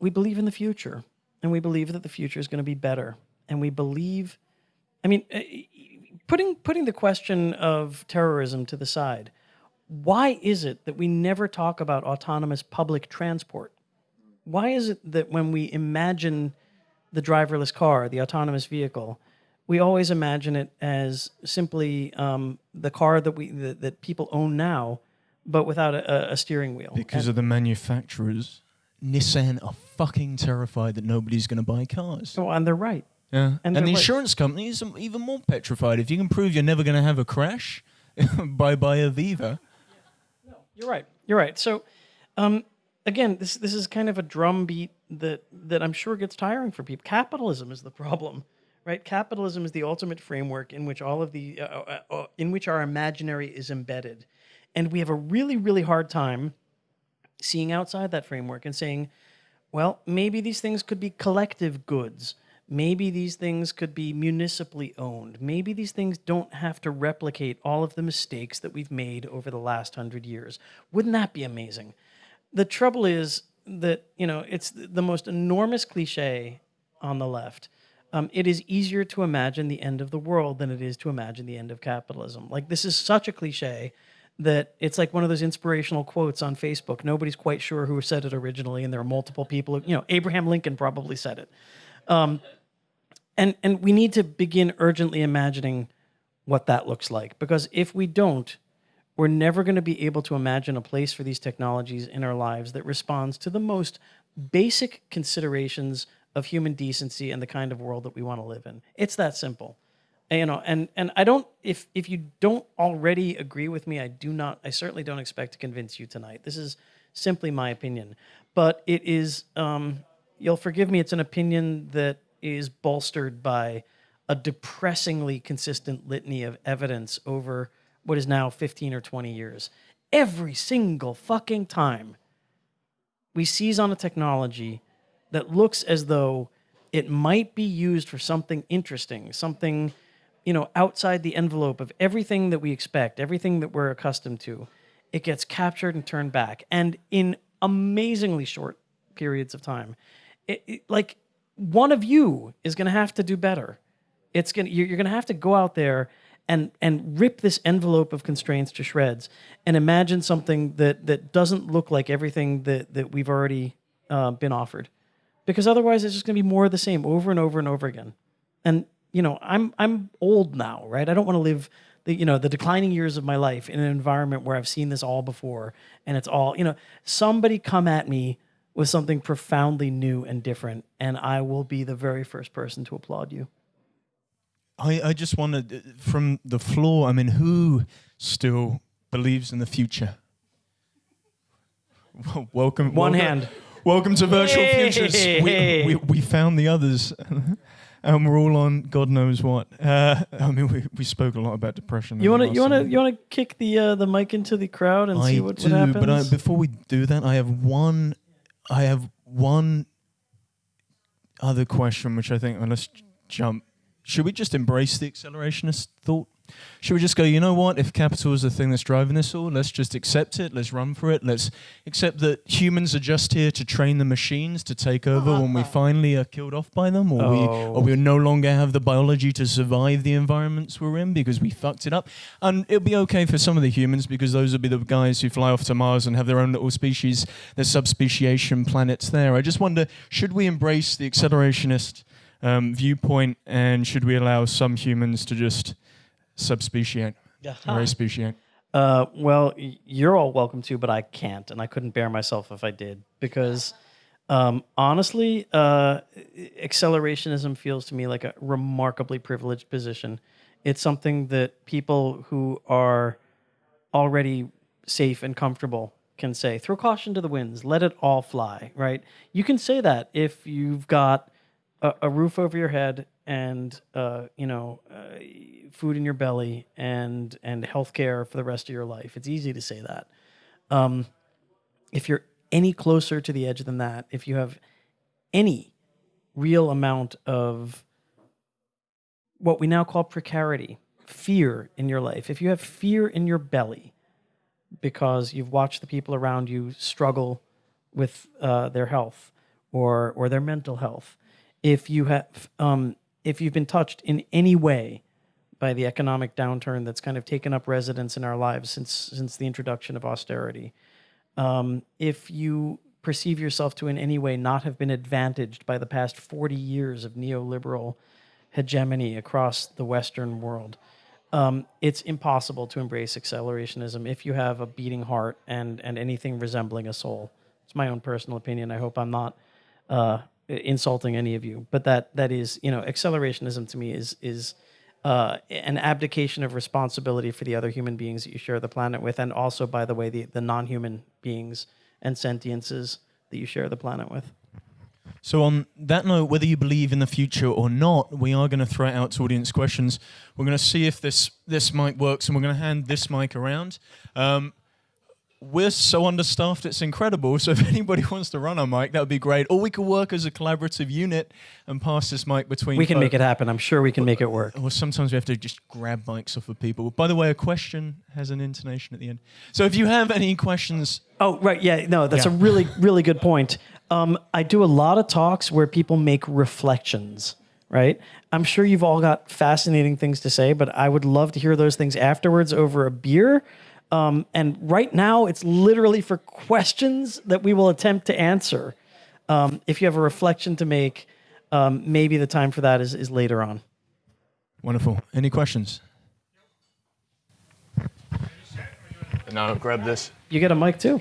we believe in the future, and we believe that the future is going to be better and we believe I mean, uh, putting putting the question of terrorism to the side, why is it that we never talk about autonomous public transport? Why is it that when we imagine the driverless car, the autonomous vehicle, we always imagine it as simply um, the car that we that, that, people own now, but without a, a steering wheel. Because and of the manufacturers, Nissan are fucking terrified that nobody's going to buy cars. Oh, and they're right. Yeah, and, and the insurance companies are even more petrified. If you can prove you're never going to have a crash, bye bye Aviva. No, you're right. You're right. So, um, again, this this is kind of a drumbeat that that I'm sure gets tiring for people. Capitalism is the problem right? Capitalism is the ultimate framework in which all of the uh, uh, uh, in which our imaginary is embedded, and we have a really really hard time seeing outside that framework and saying, well, maybe these things could be collective goods. Maybe these things could be municipally owned. Maybe these things don't have to replicate all of the mistakes that we've made over the last hundred years. Wouldn't that be amazing? The trouble is that, you know, it's the most enormous cliche on the left um, it is easier to imagine the end of the world than it is to imagine the end of capitalism. Like this is such a cliche that it's like one of those inspirational quotes on Facebook. Nobody's quite sure who said it originally, and there are multiple people. you know, Abraham Lincoln probably said it. Um, and and we need to begin urgently imagining what that looks like because if we don't, we're never going to be able to imagine a place for these technologies in our lives that responds to the most basic considerations of human decency and the kind of world that we want to live in. It's that simple. And, you know, and and I don't if if you don't already agree with me, I do not I certainly don't expect to convince you tonight. This is simply my opinion. But it is um, you'll forgive me, it's an opinion that is bolstered by a depressingly consistent litany of evidence over what is now 15 or 20 years. Every single fucking time we seize on a technology that looks as though it might be used for something interesting, something, you know, outside the envelope of everything that we expect, everything that we're accustomed to, it gets captured and turned back. And in amazingly short periods of time, it, it, like one of you is going to have to do better. It's going you're, you're going to have to go out there and and rip this envelope of constraints to shreds and imagine something that that doesn't look like everything that that we've already uh, been offered because otherwise it's just going to be more of the same over and over and over again. And you know, I'm I'm old now, right? I don't want to live the you know the declining years of my life in an environment where I've seen this all before and it's all you know. Somebody come at me with something profoundly new and different, and I will be the very first person to applaud you. I I just wanted uh, from the floor. I mean, who still believes in the future? welcome. One welcome, hand. Welcome to Virtual Futures. We, we, we, found the others, and we're all on God knows what. Uh, I mean, we, we spoke a lot about depression. You want to you want to you want to kick the uh, the mic into the crowd and I see what, do, what happens. But I, before we do that, I have one. I have one other question, which I think. let's jump. Should we just embrace the accelerationist thought? Should we just go, you know what? If capital is the thing that's driving this all, let's just accept it. Let's run for it. Let's accept that humans are just here to train the machines to take over when we finally are killed off by them, or oh. we or we no longer have the biology to survive the environments we're in because we fucked it up. And it'll be okay for some of the humans because those will be the guys who fly off to Mars and have their own little species, their subspeciation planets there. I just wonder, should we embrace the accelerationist um, viewpoint, and should we allow some humans to just subspeciate or aspeciate? Uh, well, you're all welcome to, but I can't, and I couldn't bear myself if I did because, um, honestly, uh, accelerationism feels to me like a remarkably privileged position. It's something that people who are already safe and comfortable can say. Throw caution to the winds. Let it all fly. Right? You can say that if you've got a, a roof over your head and uh, you know uh, food in your belly and and health care for the rest of your life. It's easy to say that. Um, if you're any closer to the edge than that, if you have any real amount of what we now call precarity, fear in your life, if you have fear in your belly because you've watched the people around you struggle with uh, their health or or their mental health, if you have um, if you've been touched in any way by the economic downturn that's kind of taken up residence in our lives since since the introduction of austerity, um, if you perceive yourself to in any way not have been advantaged by the past 40 years of neoliberal hegemony across the Western world, um, it's impossible to embrace accelerationism if you have a beating heart and, and anything resembling a soul. It's my own personal opinion. I hope I'm not uh, insulting any of you, but that that is, you know, accelerationism to me is is uh, an abdication of responsibility for the other human beings that you share the planet with, and also, by the way, the, the non-human beings and sentiences that you share the planet with. So, on that note, whether you believe in the future or not, we are going to throw it out to audience questions. We're going to see if this this mic works, and we're going to hand this mic around. Um, we're so understaffed, it's incredible. So if anybody wants to run a mic, that would be great. Or we could work as a collaborative unit and pass this mic between. We can make it happen. I'm sure we can make it work. Or sometimes we have to just grab mics off of people. By the way, a question has an intonation at the end. So if you have any questions. Oh, right. Yeah. No, that's yeah. a really, really good point. Um, I do a lot of talks where people make reflections right? I'm sure you've all got fascinating things to say, but I would love to hear those things afterwards over a beer um, and right now, it's literally for questions that we will attempt to answer. Um, if you have a reflection to make, um, maybe the time for that is, is later on. Wonderful. Any questions? Now grab this. You get a mic too.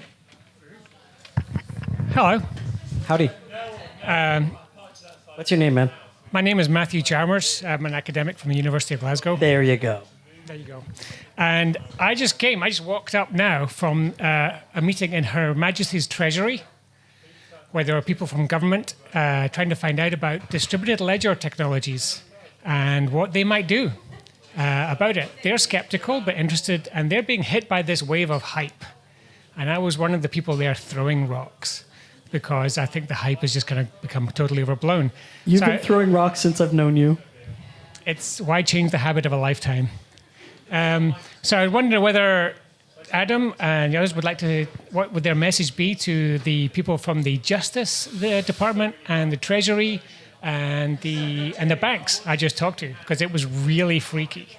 Hello. Howdy. Um, What's your name, man? My name is Matthew Chalmers. I'm an academic from the University of Glasgow. There you go. There you go. And I just came, I just walked up now from uh, a meeting in Her Majesty's Treasury, where there are people from government uh, trying to find out about distributed ledger technologies and what they might do uh, about it. They're skeptical but interested, and they're being hit by this wave of hype. And I was one of the people there throwing rocks because I think the hype is just going to become totally overblown. You've so been I, throwing rocks since I've known you. It's why change the habit of a lifetime. Um, so I wonder whether Adam and the others would like to, what would their message be to the people from the Justice the Department and the Treasury and the and the banks I just talked to because it was really freaky.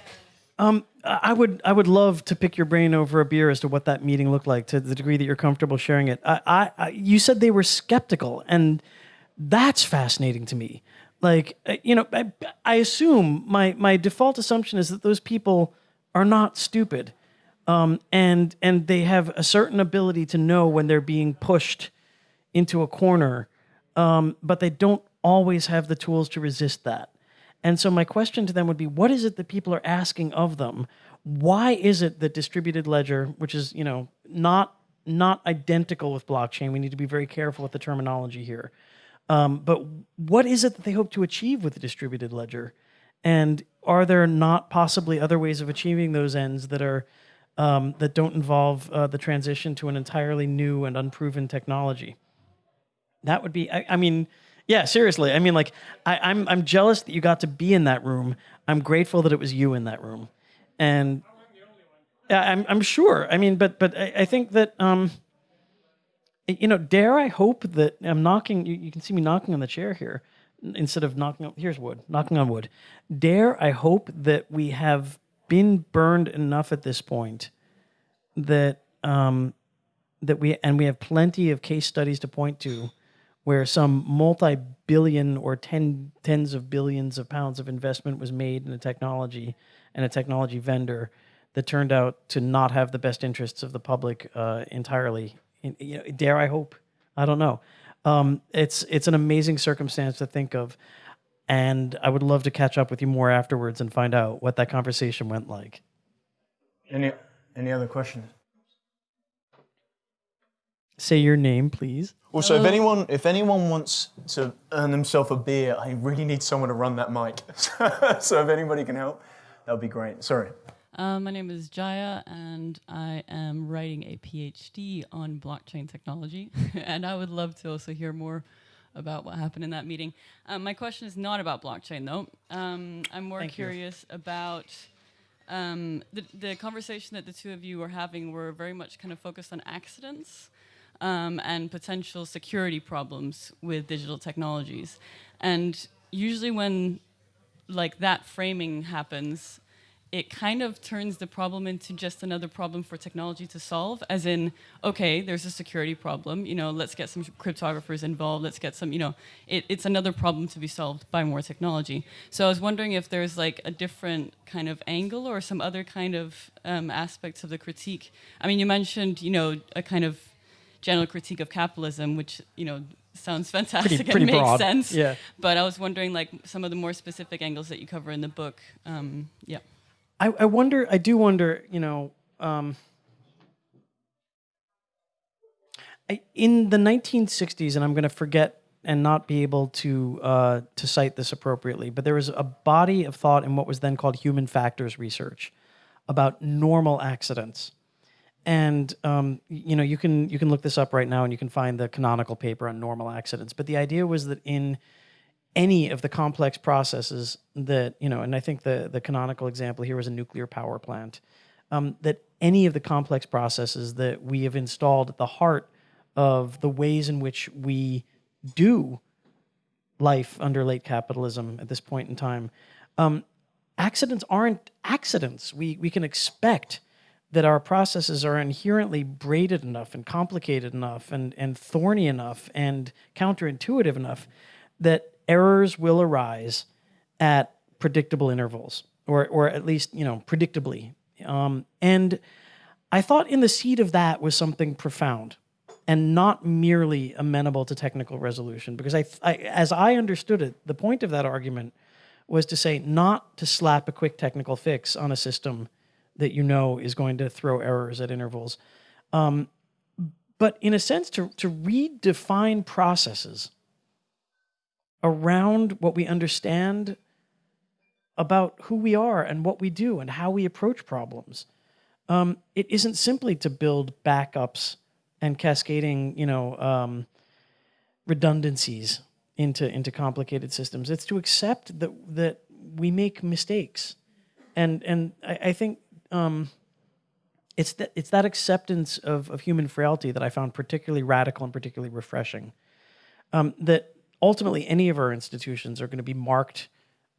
Um, I would I would love to pick your brain over a beer as to what that meeting looked like to the degree that you're comfortable sharing it. I, I you said they were skeptical, and that's fascinating to me. Like uh, you know, I, I assume my my default assumption is that those people are not stupid. Um, and and they have a certain ability to know when they're being pushed into a corner, um, but they don't always have the tools to resist that. And so my question to them would be, what is it that people are asking of them? Why is it that distributed ledger, which is you know not not identical with blockchain, we need to be very careful with the terminology here. Um, but what is it that they hope to achieve with the distributed ledger? And are there not possibly other ways of achieving those ends that are um, that don't involve uh, the transition to an entirely new and unproven technology? That would be. I, I mean, yeah, seriously. I mean, like, I, I'm I'm jealous that you got to be in that room. I'm grateful that it was you in that room, and I'm I'm sure. I mean, but but I, I think that um, you know, dare I hope that I'm knocking. You, you can see me knocking on the chair here instead of knocking on, here's wood, knocking on wood. Dare I hope that we have been burned enough at this point that um, that we and we have plenty of case studies to point to where some multi-billion or ten, tens of billions of pounds of investment was made in a technology and a technology vendor that turned out to not have the best interests of the public uh, entirely. You know, dare I hope? I don't know. Um, it's it's an amazing circumstance to think of, and I would love to catch up with you more afterwards and find out what that conversation went like. Any any other questions? Say your name, please. Also, if anyone if anyone wants to earn themselves a beer, I really need someone to run that mic. so if anybody can help, that would be great. Sorry. Um, my name is Jaya, and I am writing a PhD on blockchain technology. and I would love to also hear more about what happened in that meeting. Um, my question is not about blockchain, though. Um, I'm more Thank curious you. about um, the, the conversation that the two of you were having were very much kind of focused on accidents um, and potential security problems with digital technologies. And usually when like that framing happens, it kind of turns the problem into just another problem for technology to solve as in okay there's a security problem you know let's get some cryptographers involved let's get some you know it, it's another problem to be solved by more technology. So i was wondering if there's like a different kind of angle or some other kind of um, aspects of the critique. I mean you mentioned you know a kind of general critique of capitalism which you know sounds fantastic Pretty- pretty and makes broad, sense. Yeah. but i was wondering like some of the more specific angles that you cover in the book um, yeah I, I wonder, I do wonder, you know, um, I, in the 1960s, and I'm going to forget and not be able to uh, to cite this appropriately, but there was a body of thought in what was then called human factors research about normal accidents. And um, you know, you can you can look this up right now, and you can find the canonical paper on normal accidents. But the idea was that in any of the complex processes that you know, and I think the the canonical example here was a nuclear power plant. Um, that any of the complex processes that we have installed at the heart of the ways in which we do life under late capitalism at this point in time, um, accidents aren't accidents. We we can expect that our processes are inherently braided enough and complicated enough and and thorny enough and counterintuitive enough that errors will arise at predictable intervals or or at least you know predictably. Um, and i thought in the seed of that was something profound and not merely amenable to technical resolution because I, I as i understood it the point of that argument was to say not to slap a quick technical fix on a system that you know is going to throw errors at intervals. Um, but in a sense to, to redefine processes around what we understand about who we are and what we do and how we approach problems. Um, it isn't simply to build backups and cascading, you know, um, redundancies into into complicated systems. It's to accept that that we make mistakes, and and I, I think um, it's that it's that acceptance of of human frailty that I found particularly radical and particularly refreshing. Um, that ultimately any of our institutions are going to be marked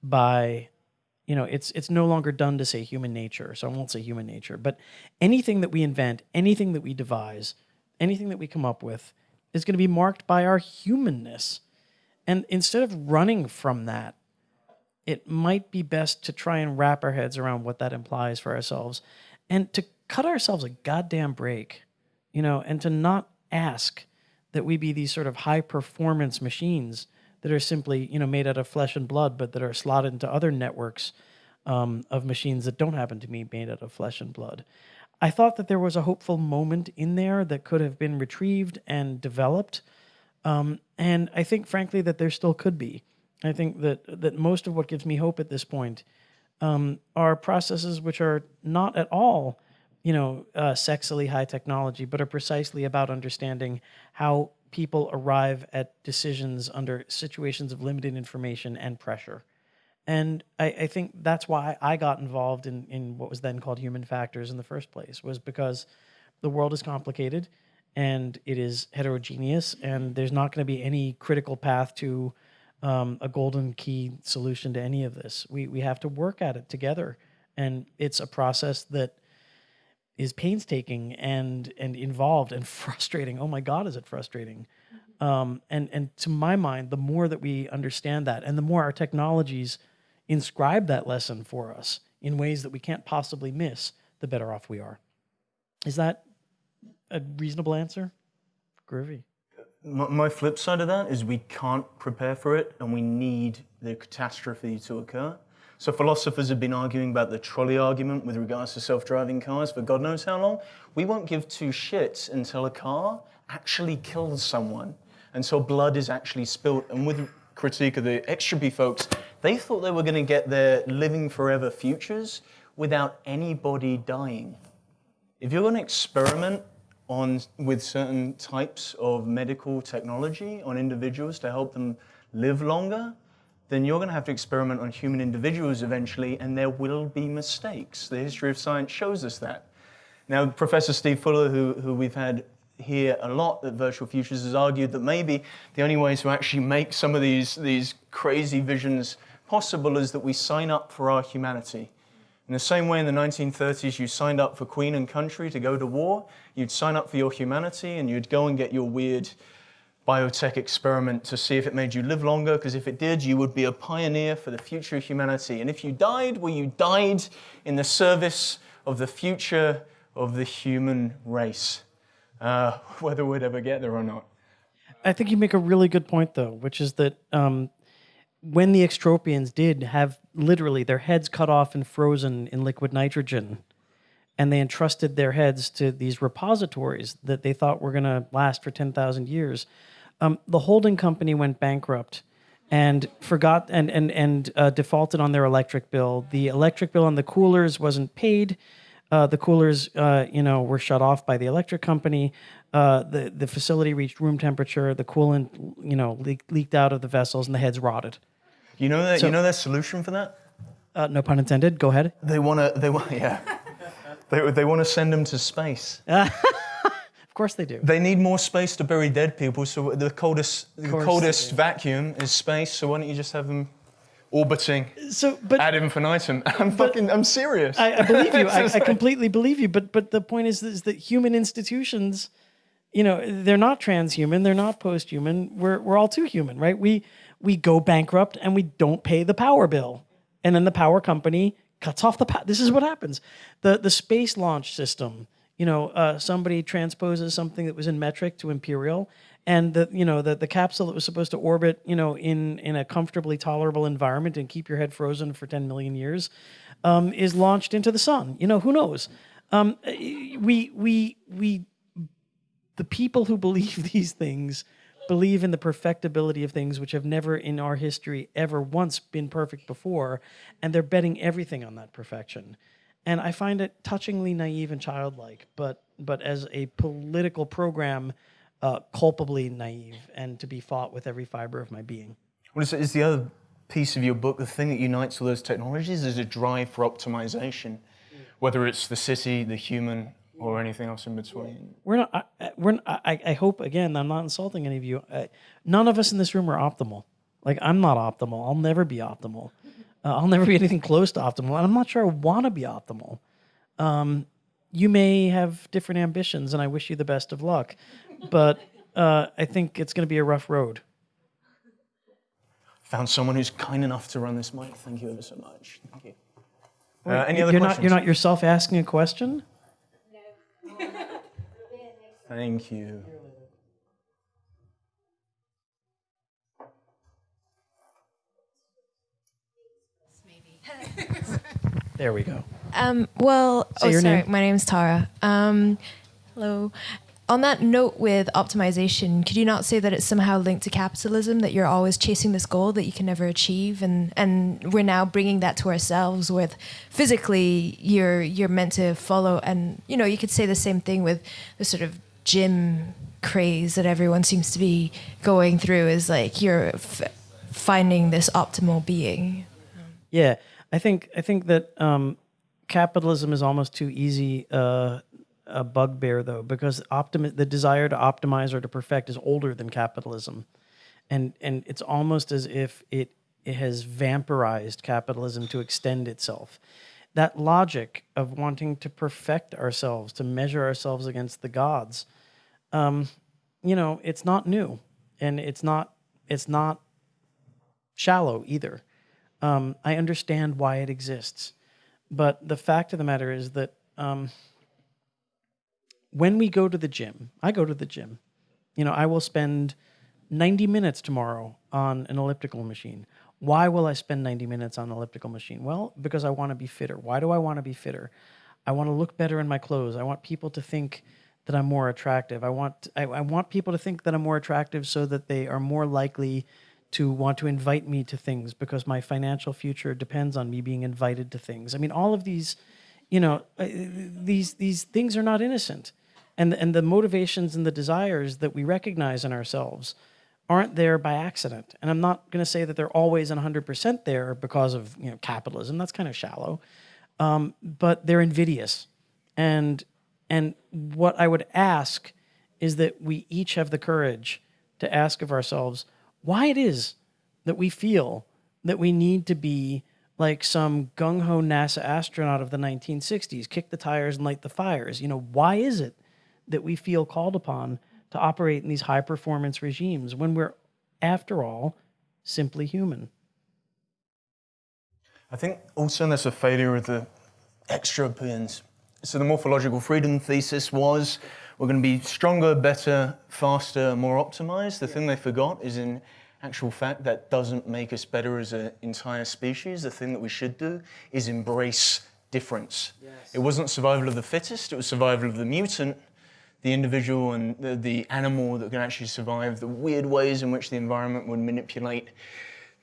by you know it's it's no longer done to say human nature so i won't say human nature but anything that we invent anything that we devise anything that we come up with is going to be marked by our humanness. And instead of running from that it might be best to try and wrap our heads around what that implies for ourselves and to cut ourselves a goddamn break you know and to not ask that we be these sort of high performance machines that are simply you know made out of flesh and blood, but that are slotted into other networks um, of machines that don't happen to be made out of flesh and blood. I thought that there was a hopeful moment in there that could have been retrieved and developed, um, and I think, frankly, that there still could be. I think that that most of what gives me hope at this point um, are processes which are not at all, you know, uh, sexily high technology, but are precisely about understanding how people arrive at decisions under situations of limited information and pressure. And I, I, think that's why I got involved in, in what was then called human factors in the first place, was because the world is complicated and it is heterogeneous, and there's not going to be any critical path to um, a golden key solution to any of this. We, we have to work at it together. And it's a process that is painstaking and and involved and frustrating. Oh my God, is it frustrating? Um, and and to my mind, the more that we understand that, and the more our technologies inscribe that lesson for us in ways that we can't possibly miss, the better off we are. Is that a reasonable answer? Groovy. My, my flip side of that is we can't prepare for it, and we need the catastrophe to occur. So philosophers have been arguing about the trolley argument with regards to self-driving cars for God knows how long. We won't give two shits until a car actually kills someone, until blood is actually spilt. And with critique of the Extropy folks, they thought they were going to get their living forever futures without anybody dying. If you're going to experiment on with certain types of medical technology on individuals to help them live longer, then you're going to have to experiment on human individuals eventually, and there will be mistakes. The history of science shows us that. Now, Professor Steve Fuller, who, who we've had here a lot at Virtual Futures, has argued that maybe the only way to actually make some of these, these crazy visions possible is that we sign up for our humanity. In the same way in the 1930s you signed up for Queen and Country to go to war, you'd sign up for your humanity and you'd go and get your weird biotech experiment to see if it made you live longer, because if it did, you would be a pioneer for the future of humanity. And if you died, well, you died in the service of the future of the human race, uh, whether we'd ever get there or not. I think you make a really good point, though, which is that um, when the extropians did have literally their heads cut off and frozen in liquid nitrogen, and they entrusted their heads to these repositories that they thought were going to last for 10,000 years, um, the holding company went bankrupt and forgot and and and uh, defaulted on their electric bill. The electric bill on the coolers wasn't paid. Uh, the coolers, uh, you know, were shut off by the electric company. Uh, the the facility reached room temperature. The coolant, you know, leaked, leaked out of the vessels, and the heads rotted. You know that So- you know their solution for that? Uh, no pun intended. Go ahead. They want to they want yeah. they they want to send them to space. Of course they do. They need more space to bury dead people, so the coldest the coldest vacuum is space. So why don't you just have them orbiting So, but ad infinitum? I'm fucking I'm serious. I, I believe you. I, I completely believe you. But but the point is, is that human institutions, you know, they're not transhuman. They're not post-human. We're we're all too human, right? We we go bankrupt and we don't pay the power bill, and then the power company cuts off the. power. this is what happens. The the space launch system. You know, uh, somebody transposes something that was in metric to imperial, and the you know the the capsule that was supposed to orbit you know in in a comfortably tolerable environment and keep your head frozen for 10 million years um, is launched into the sun. You know who knows? Um, we we we the people who believe these things believe in the perfectibility of things which have never in our history ever once been perfect before and they're betting everything on that perfection and i find it touchingly naive and childlike but but as a political program uh, culpably naive and to be fought with every fiber of my being What is, is the other piece of your book? The thing that unites all those technologies is a drive for optimization, whether it's the city, the human, or anything else in between. we're not. I, I- we're. not- I, I hope again. I'm not insulting any of you. I, none of us in this room are optimal. Like I'm not optimal. I'll never be optimal. Uh, I'll never be anything close to optimal, and I'm not sure I want to be optimal. Um, you may have different ambitions, and I wish you the best of luck. But uh, I think it's going to be a rough road. Found someone who's kind enough to run this mic. Thank you ever so much. Thank you. Uh, any other you're questions? not. You're not yourself asking a question. No. Thank you. There we go. Um, well, Say oh, sorry. name. My name's Tara. Um, hello. On that note with optimization, could you not say that it's somehow linked to capitalism, that you're always chasing this goal that you can never achieve? And, and we're now bringing that to ourselves with physically you're, you're meant to follow. And, you know, you could say the same thing with the sort of gym craze that everyone seems to be going through is like you're f- finding this optimal being. Yeah, I think I think that um, capitalism is almost too easy uh, a bugbear though, because optimi- the desire to optimize or to perfect is older than capitalism, and and it's almost as if it it has vampirized capitalism to extend itself. That logic of wanting to perfect ourselves, to measure ourselves against the gods, um, you know, it's not new, and it's not it's not shallow either. Um, I understand why it exists. But the fact of the matter is that um, when we go to the gym, I go to the gym. You know, I will spend 90 minutes tomorrow on an elliptical machine. Why will I spend 90 minutes on an elliptical machine? Well, because I want to be fitter. Why do I want to be fitter? I want to look better in my clothes. I want people to think that I'm more attractive. I want I, I want people to think that I'm more attractive so that they are more likely to want to invite me to things because my financial future depends on me being invited to things. I mean, all of these, you know, uh, these these things are not innocent, and and the motivations and the desires that we recognize in ourselves aren't there by accident. And I'm not going to say that they're always 100% there because of you know capitalism. That's kind of shallow, um, but they're invidious, and and what I would ask is that we each have the courage to ask of ourselves why it is that we feel that we need to be like some gung ho NASA astronaut of the 1960s, kick the tires and light the fires. You know, why is it that we feel called upon to operate in these high performance regimes when we're, after all, simply human? I think also there's a failure of the extropians. So the morphological freedom thesis was we're going to be stronger, better, faster, more optimized. The thing they forgot is in actual fact that doesn't make us better as an entire species. The thing that we should do is embrace difference. Yes. It wasn't survival of the fittest, it was survival of the mutant, the individual and the, the animal that can actually survive the weird ways in which the environment would manipulate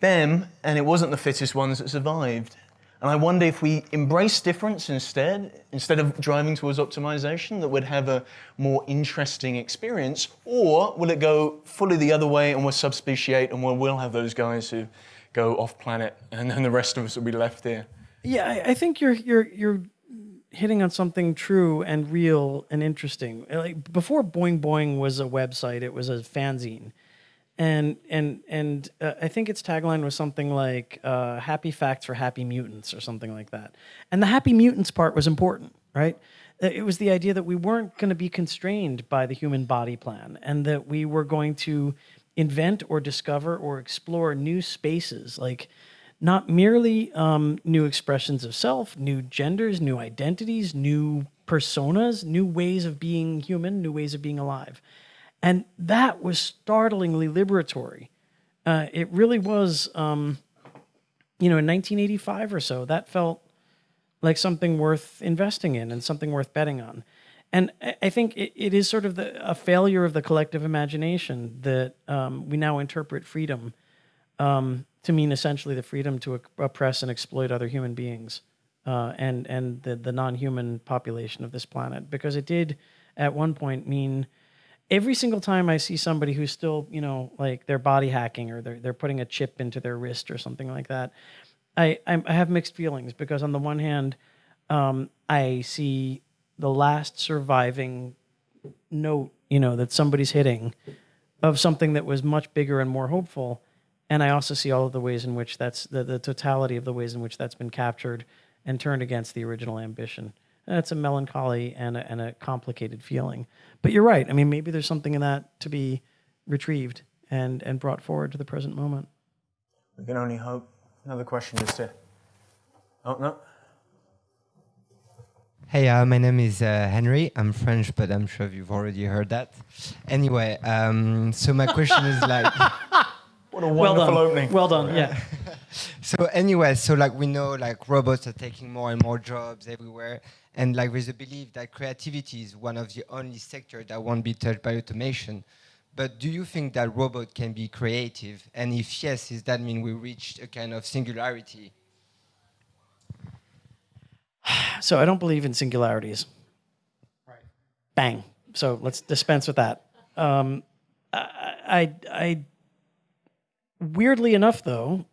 them, and it wasn't the fittest ones that survived. And I wonder if we embrace difference instead, instead of driving towards optimization, that would have a more interesting experience, or will it go fully the other way and we'll subspeciate and we'll, have those guys who go off planet and then the rest of us will be left here? Yeah, I, I think you're you're you're hitting on something true and real and interesting. Like before Boing Boing was a website, it was a fanzine and and and uh, I think its tagline was something like uh, "Happy Facts for Happy Mutants" or something like that. And the Happy Mutants part was important, right? Uh, it was the idea that we weren't going to be constrained by the human body plan, and that we were going to invent or discover or explore new spaces, like not merely um, new expressions of self, new genders, new identities, new personas, new ways of being human, new ways of being alive. And that was startlingly liberatory. Uh, it really was, um, you know, in 1985 or so, that felt like something worth investing in and something worth betting on. And I think it, it is sort of the, a failure of the collective imagination that um, we now interpret freedom um, to mean essentially the freedom to oppress and exploit other human beings uh, and and the, the non-human population of this planet, because it did at one point mean every single time I see somebody who's still, you know, like they're body hacking or they're they're putting a chip into their wrist or something like that, I I have mixed feelings because on the one hand, um, I see the last surviving note, you know, that somebody's hitting of something that was much bigger and more hopeful. And I also see all of the ways in which that's the, the totality of the ways in which that's been captured and turned against the original ambition. That's a melancholy and a, and a complicated feeling. But you're right. I mean, maybe there's something in that to be retrieved and, and brought forward to the present moment. We can only hope. Another question is to. Oh, no. Hey, uh, my name is uh, Henry. I'm French, but I'm sure you've already heard that. Anyway, um, so my question is like. What a wonderful well opening. Well done, yeah. so anyway, so like we know like robots are taking more and more jobs everywhere. And like there's a belief that creativity is one of the only sectors that won't be touched by automation. But do you think that robot can be creative? And if yes, does that mean we reached a kind of singularity? So I don't believe in singularities. Right. Bang. So let's dispense with that. Um, I, I, I, weirdly enough, though,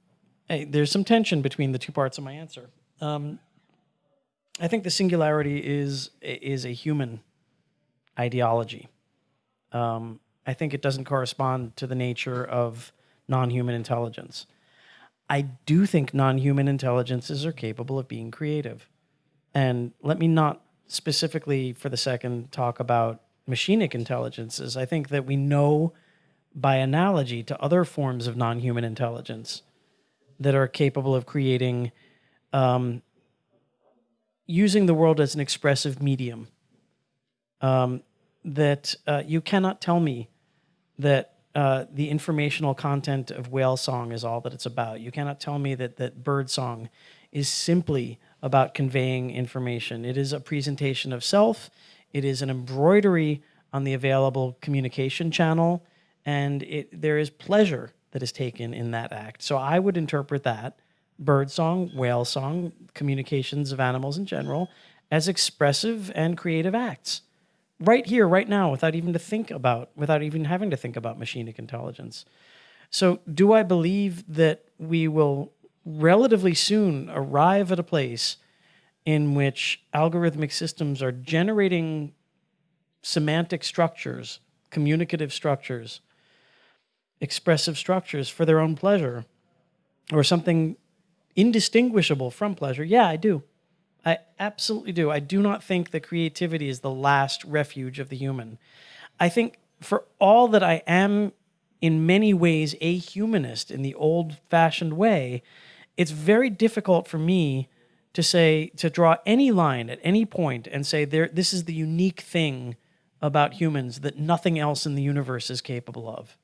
there's some tension between the two parts of my answer. Um, I think the singularity is is a human ideology. Um, I think it doesn't correspond to the nature of non-human intelligence. I do think non-human intelligences are capable of being creative. And let me not specifically for the second talk about machinic intelligences. I think that we know by analogy to other forms of non-human intelligence that are capable of creating um, using the world as an expressive medium. Um, that uh, you cannot tell me that uh, the informational content of whale song is all that it's about. You cannot tell me that that bird song is simply about conveying information. It is a presentation of self. It is an embroidery on the available communication channel, and it, there is pleasure that is taken in that act. So I would interpret that bird song, whale song, communications of animals in general, as expressive and creative acts. Right here, right now, without even to think about, without even having to think about machinic intelligence. So, do I believe that we will relatively soon arrive at a place in which algorithmic systems are generating semantic structures, communicative structures, expressive structures for their own pleasure? or something indistinguishable from pleasure, yeah, I do. I absolutely do. I do not think that creativity is the last refuge of the human. I think for all that I am in many ways a humanist in the old fashioned way, it's very difficult for me to say, to draw any line at any point and say, there, this is the unique thing about humans that nothing else in the universe is capable of.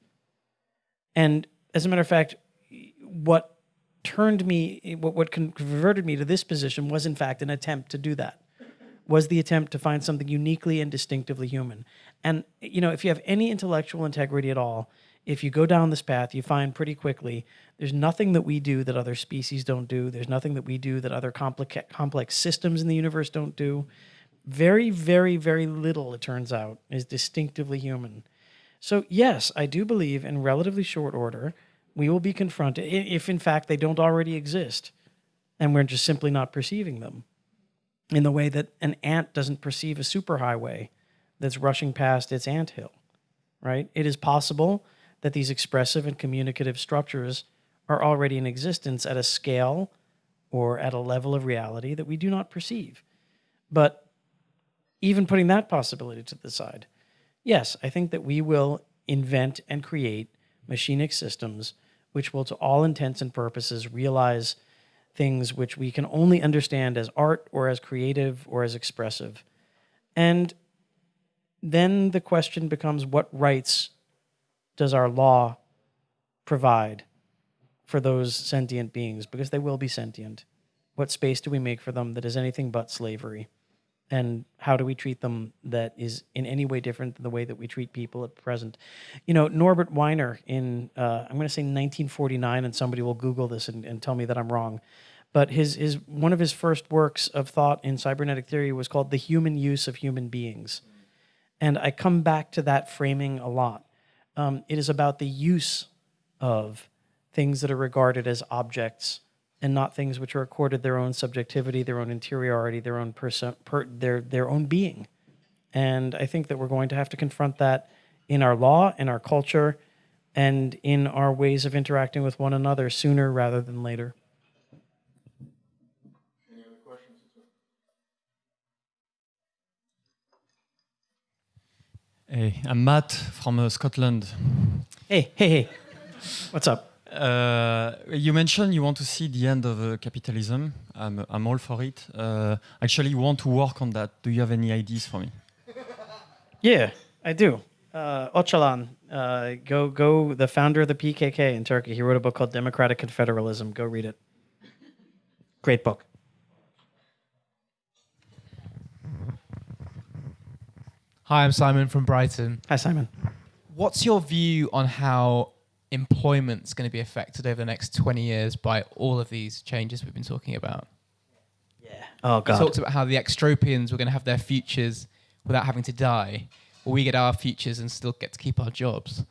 And as a matter of fact, what turned me, what, what converted me to this position was in fact an attempt to do that, was the attempt to find something uniquely and distinctively human. And, you know, if you have any intellectual integrity at all, if you go down this path, you find pretty quickly there's nothing that we do that other species don't do. There's nothing that we do that other complex, complex systems in the universe don't do. Very, very, very little, it turns out, is distinctively human. So, yes, I do believe in relatively short order, we will be confronted, if in fact they don't already exist, and we're just simply not perceiving them, in the way that an ant doesn't perceive a superhighway that's rushing past its ant hill, right? It is possible that these expressive and communicative structures are already in existence at a scale or at a level of reality that we do not perceive. But even putting that possibility to the side, yes, I think that we will invent and create machinic systems which will, to all intents and purposes, realize things which we can only understand as art or as creative or as expressive. And then the question becomes what rights does our law provide for those sentient beings? Because they will be sentient. What space do we make for them that is anything but slavery? And how do we treat them that is in any way different than the way that we treat people at present? You know, Norbert Wiener in, uh, I'm going to say 1949, and somebody will Google this and, and tell me that I'm wrong. But his, his, one of his first works of thought in cybernetic theory was called The Human Use of Human Beings. And I come back to that framing a lot um, it is about the use of things that are regarded as objects and not things which are accorded their own subjectivity, their own interiority, their own person, per, their their own being. And I think that we're going to have to confront that in our law, in our culture, and in our ways of interacting with one another sooner rather than later. Hey, I'm Matt from uh, Scotland. Hey, hey, hey. What's up? Uh, you mentioned you want to see the end of uh, capitalism. I'm, I'm all for it. Uh, actually, you want to work on that. Do you have any ideas for me? Yeah, I do. Uh, Öcalan, uh, go, go. The founder of the PKK in Turkey. He wrote a book called Democratic Confederalism. Go read it. Great book. Hi, I'm Simon from Brighton. Hi, Simon. What's your view on how employment's going to be affected over the next 20 years by all of these changes we've been talking about? Yeah. Oh, God. You talked about how the extropians were going to have their futures without having to die. Will we get our futures and still get to keep our jobs?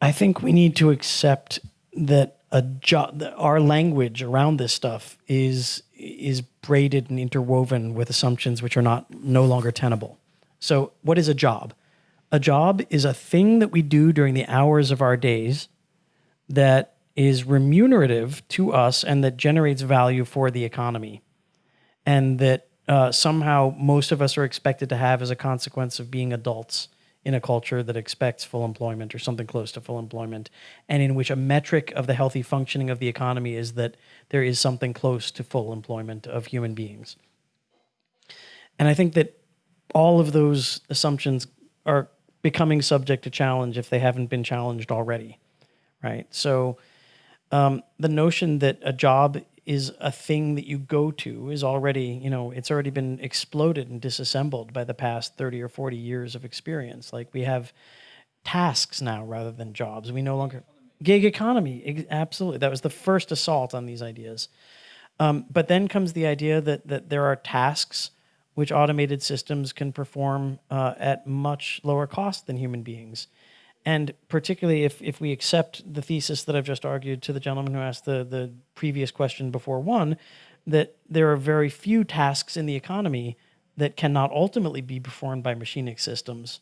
I think we need to accept that a job, our language around this stuff is is braided and interwoven with assumptions which are not no longer tenable. So, what is a job? A job is a thing that we do during the hours of our days that is remunerative to us and that generates value for the economy. And that uh, somehow most of us are expected to have as a consequence of being adults in a culture that expects full employment or something close to full employment, and in which a metric of the healthy functioning of the economy is that there is something close to full employment of human beings. And I think that all of those assumptions are becoming subject to challenge if they haven't been challenged already, right? So um, the notion that a job is a thing that you go to is already, you know, it's already been exploded and disassembled by the past 30 or 40 years of experience. Like we have tasks now rather than jobs. We no longer gig economy. Absolutely, that was the first assault on these ideas. Um, but then comes the idea that that there are tasks which automated systems can perform uh, at much lower cost than human beings. And particularly if, if we accept the thesis that I've just argued to the gentleman who asked the, the previous question before one, that there are very few tasks in the economy that cannot ultimately be performed by machinic systems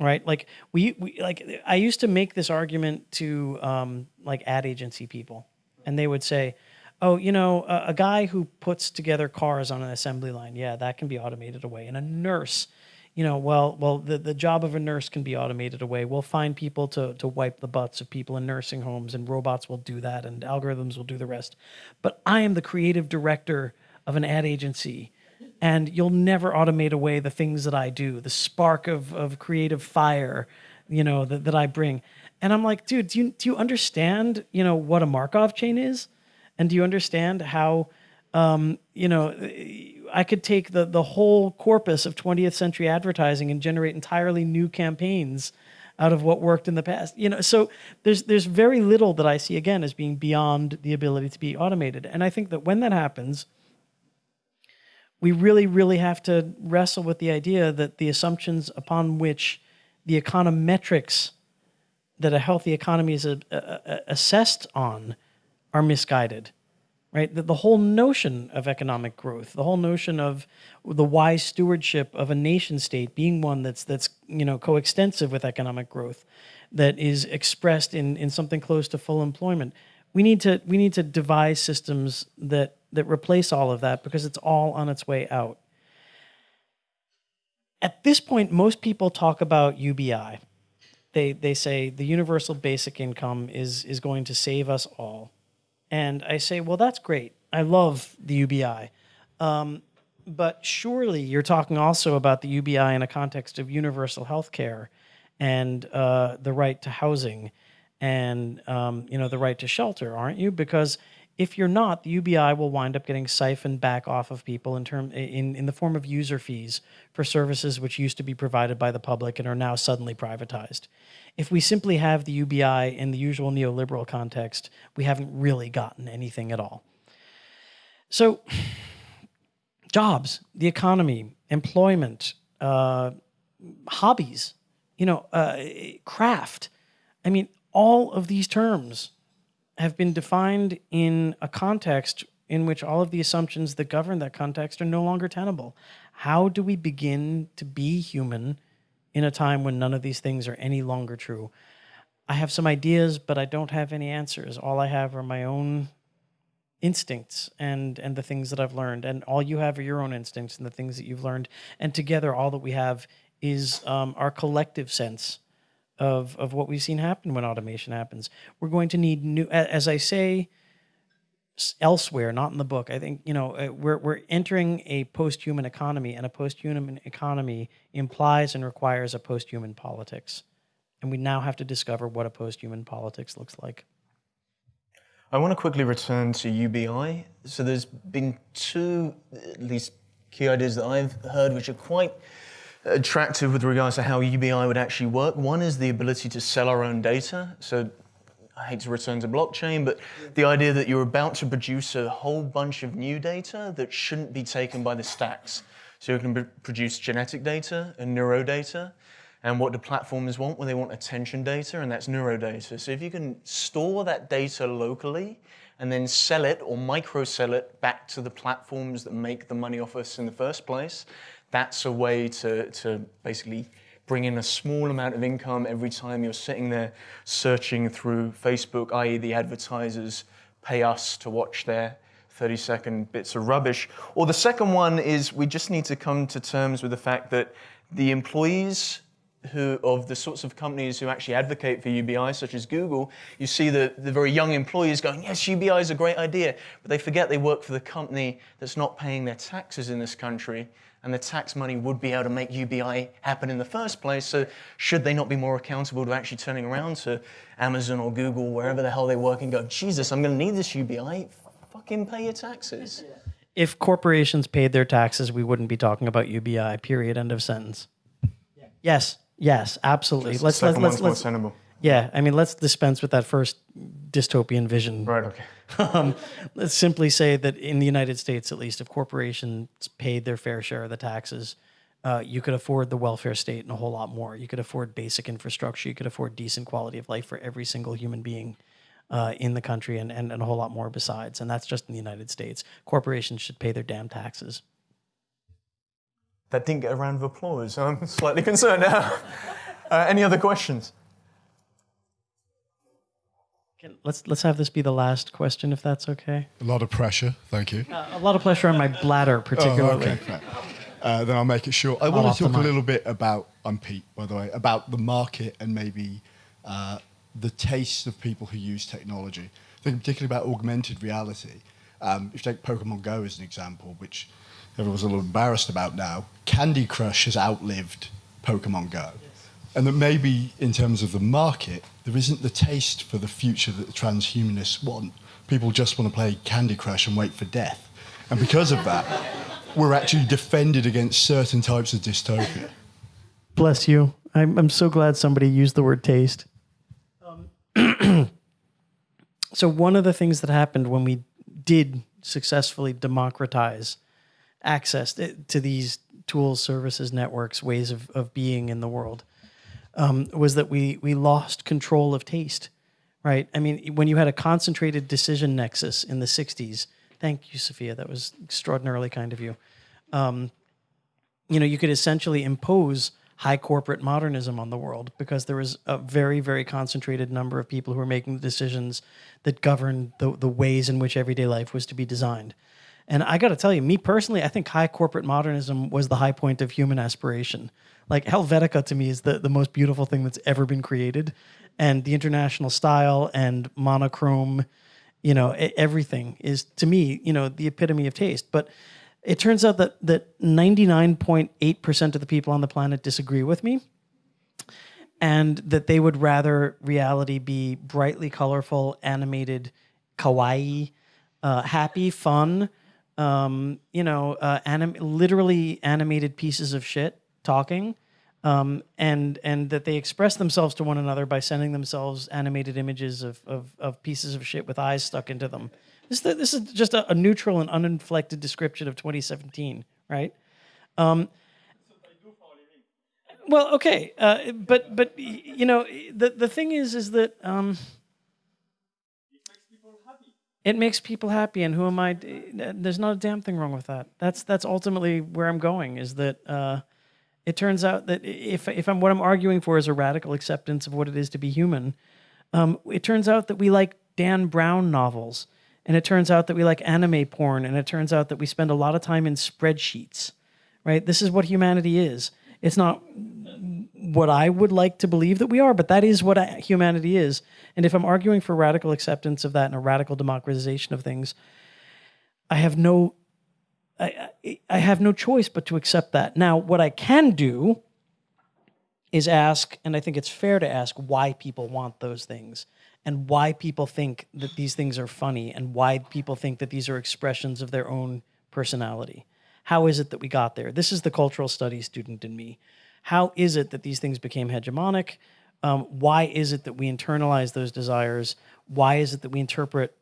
right like we, we like i used to make this argument to um, like ad agency people and they would say, "Oh, you know, a, a guy who puts together cars on an assembly line, yeah, that can be automated away." And a nurse, you know, well, well, the, the job of a nurse can be automated away. We'll find people to to wipe the butts of people in nursing homes, and robots will do that, and algorithms will do the rest. But I am the creative director of an ad agency and you'll never automate away the things that I do, the spark of, of creative fire, you know, that, that I bring. And I'm like, dude, do you, do you understand, you know, what a Markov chain is? And do you understand how, um, you know, I could take the, the whole corpus of 20th century advertising and generate entirely new campaigns out of what worked in the past. You know, so there's there's very little that I see again as being beyond the ability to be automated. And I think that when that happens, we really, really have to wrestle with the idea that the assumptions upon which the econometrics that a healthy economy is a, a, a assessed on are misguided, right? That the whole notion of economic growth, the whole notion of the wise stewardship of a nation state being one that's that's you know coextensive with economic growth, that is expressed in in something close to full employment. We need to we need to devise systems that that replace all of that because it's all on its way out. At this point, most people talk about UBI. They, they say the universal basic income is, is going to save us all. And I say, well, that's great. I love the UBI. Um, but surely you're talking also about the UBI in a context of universal health care and uh, the right to housing and um, you know the right to shelter, aren't you? Because if you're not, the UBI will wind up getting siphoned back off of people in term in, in the form of user fees for services which used to be provided by the public and are now suddenly privatized. If we simply have the UBI in the usual neoliberal context, we haven't really gotten anything at all. So, jobs, the economy, employment, uh, hobbies, you know, uh, craft. I mean, all of these terms have been defined in a context in which all of the assumptions that govern that context are no longer tenable. How do we begin to be human in a time when none of these things are any longer true? I have some ideas, but I don't have any answers. All I have are my own instincts and and the things that I've learned, and all you have are your own instincts and the things that you've learned. And together, all that we have is um, our collective sense of, of what we've seen happen when automation happens. We're going to need new, as I say elsewhere, not in the book, I think, you know, uh, we're, we're entering a post-human economy and a post-human economy implies and requires a post-human politics. And we now have to discover what a post-human politics looks like. I want to quickly return to UBI. So there's been two, at least, key ideas that I've heard, which are quite attractive with regards to how UBI would actually work. One is the ability to sell our own data. So I hate to return to blockchain, but the idea that you're about to produce a whole bunch of new data that shouldn't be taken by the stacks. So you can produce genetic data and neuro data. And what do platforms want? Well, they want attention data, and that's neuro data. So if you can store that data locally and then sell it or micro sell it back to the platforms that make the money off us in the first place, that's a way to, to basically bring in a small amount of income every time you're sitting there searching through Facebook, i.e. the advertisers pay us to watch their 30 second bits of rubbish. Or the second one is we just need to come to terms with the fact that the employees who, of the sorts of companies who actually advocate for UBI, such as Google, you see the, the very young employees going, yes, UBI is a great idea, but they forget they work for the company that's not paying their taxes in this country and the tax money would be able to make UBI happen in the first place. So should they not be more accountable to actually turning around to Amazon or Google, wherever the hell they work, and go, Jesus, I'm going to need this UBI. Fucking pay your taxes. If corporations paid their taxes, we wouldn't be talking about UBI. Period. End of sentence. Yeah. Yes. Yes. Absolutely. Let's let's let's, let's, let's yeah, I mean, let's dispense with that first dystopian vision. Right, okay. um, let's simply say that in the United States, at least, if corporations paid their fair share of the taxes, uh, you could afford the welfare state and a whole lot more. You could afford basic infrastructure. You could afford decent quality of life for every single human being uh, in the country and, and, and a whole lot more besides. And that's just in the United States. Corporations should pay their damn taxes. That didn't get a round of applause. I'm slightly concerned now. Uh, any other questions? Can- Let's let's have this be the last question, if that's okay. A lot of pressure. Thank you. A lot of pressure on my bladder, particularly. Oh, particularly. okay. Uh, then I'll make it short. I want to talk a little bit about, I'm Pete, by the way, about the market and maybe uh, the tastes of people who use technology. I think particularly about augmented reality. Um, if you take Pokemon Go as an example, which everyone's a little embarrassed about now, Candy Crush has outlived Pokemon Go. And that maybe in terms of the market, there isn't the taste for the future that the transhumanists want. People just want to play Candy Crush and wait for death. And because of that, we're actually defended against certain types of dystopia. Bless you. I'm I'm so glad somebody used the word taste. Um, so one of the things that happened when we did successfully democratize access to, to these tools, services, networks, ways of, of being in the world, um, was that we we lost control of taste. Right. I mean, when you had a concentrated decision nexus in the '60s. Thank you, Sophia. That was extraordinarily kind of you you know, you could essentially impose high corporate modernism on the world because there was a very, very concentrated number of people who were making the decisions that governed the, the ways in which everyday life was to be designed. And I got to tell you, me personally, I think high corporate modernism was the high point of human aspiration. Like Helvetica to me is the, the most beautiful thing that's ever been created. And the international style and monochrome, you know, everything is to me, you know, the epitome of taste. But it turns out that that 99.8% of the people on the planet disagree with me and that they would rather reality be brightly colorful, animated, kawaii, uh, happy, fun, um, you know, uh, anim- literally animated pieces of shit talking, um, and and that they express themselves to one another by sending themselves animated images of, of, of pieces of shit with eyes stuck into them. This, this is just a, a neutral and uninflected description of 2017, right? Um, well, okay, uh, but but you know the the thing is is that um, it makes people happy, and who am I? There's not a damn thing wrong with that. That's that's ultimately where I'm going. Is that uh, it turns out that if if I'm what I'm arguing for is a radical acceptance of what it is to be human, um, it turns out that we like Dan Brown novels, and it turns out that we like anime porn, and it turns out that we spend a lot of time in spreadsheets. Right? This is what humanity is. It's not what I would like to believe that we are, but that is what humanity is. And if I'm arguing for radical acceptance of that and a radical democratization of things, I have no, I, I, have no choice but to accept that. Now, what I can do is ask, and I think it's fair to ask why people want those things and why people think that these things are funny and why people think that these are expressions of their own personality. How is it that we got there? This is the cultural studies student in me. How is it that these things became hegemonic? Um, why is it that we internalize those desires? Why is it that we interpret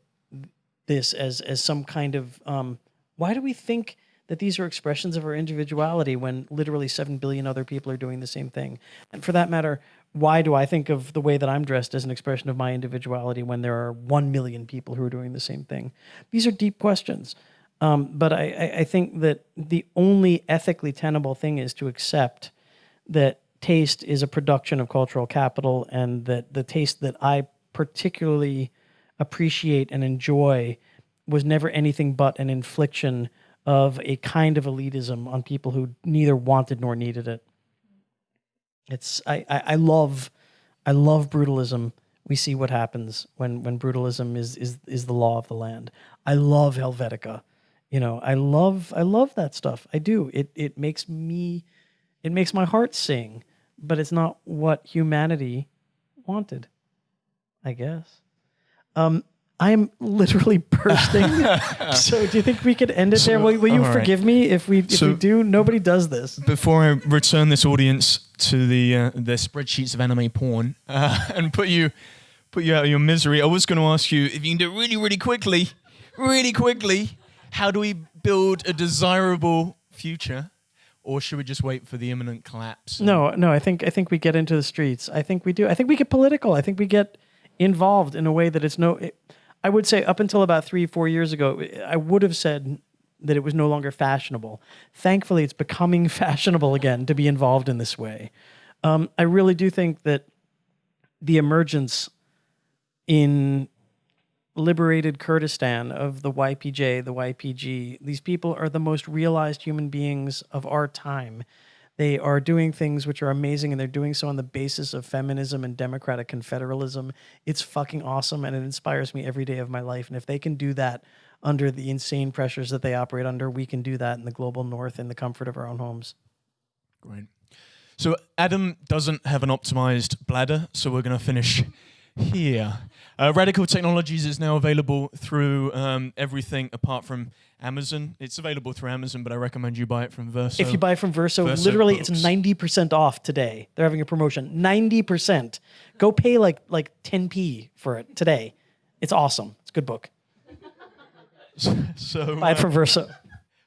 this as as some kind of um, why do we think that these are expressions of our individuality when literally 7 billion other people are doing the same thing? And for that matter why do i think of the way that i'm dressed as an expression of my individuality when there are 1 million people who are doing the same thing? These are deep questions. Um, but I, I, I think that the only ethically tenable thing is to accept that taste is a production of cultural capital and that the taste that I particularly appreciate and enjoy was never anything but an infliction of a kind of elitism on people who neither wanted nor needed it. It's I, I, I love I love brutalism. We see what happens when when brutalism is is is the law of the land. I love Helvetica. You know, I love I love that stuff. I do. It it makes me it makes my heart sing, but it's not what humanity wanted. I guess. Um, I'm literally bursting. so, do you think we could end it there? Will, will you right. forgive me if we if So- we do? Nobody does this. Before I return this audience to the uh, their spreadsheets of anime porn uh, and put you put you out of your misery, I was going to ask you if you can do it really, really quickly, really quickly. How do we build a desirable future, or should we just wait for the imminent collapse? No, no. I think I think we get into the streets. I think we do. I think we get political. I think we get involved in a way that it's no. It, I would say up until about three, four years ago, I would have said that it was no longer fashionable. Thankfully, it's becoming fashionable again to be involved in this way. Um, I really do think that the emergence in liberated Kurdistan of the YPJ, the YPG. These people are the most realized human beings of our time. They are doing things which are amazing, and they're doing so on the basis of feminism and democratic confederalism. It's fucking awesome, and it inspires me every day of my life. And if they can do that under the insane pressures that they operate under, we can do that in the global north in the comfort of our own homes. Great. So Adam doesn't have an optimized bladder, so we're going to finish here. Uh, Radical Technologies is now available through um, everything apart from Amazon. It's available through Amazon, but I recommend you buy it from Verso. If you buy from Verso, Verso literally books. it's 90% off today. They're having a promotion. 90%. Go pay like like 10p for it today. It's awesome. It's a good book. so Buy it uh, from Verso.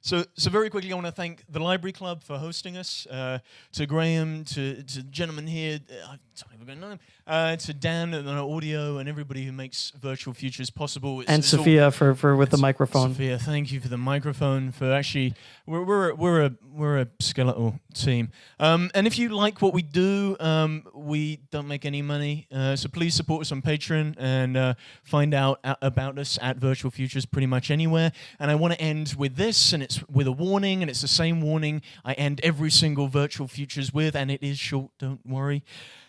So, so very quickly, I want to thank the Library Club for hosting us. Uh, to Graham, to to the gentleman here, uh, Don't even know him. Uh, to Dan and audio and everybody who makes Virtual Futures possible. It's- And it's all- Sophia for, for with the microphone. Sophia, thank you for the microphone. For actually, we're we're we're a we're a skeletal team. Um, and if you like what we do, um, we don't make any money. Uh, so please support us on Patreon and uh, find out about us at Virtual Futures pretty much anywhere. And I want to end with this, and it's with a warning, and it's the same warning I end every single Virtual Futures with, and it is short. Don't worry.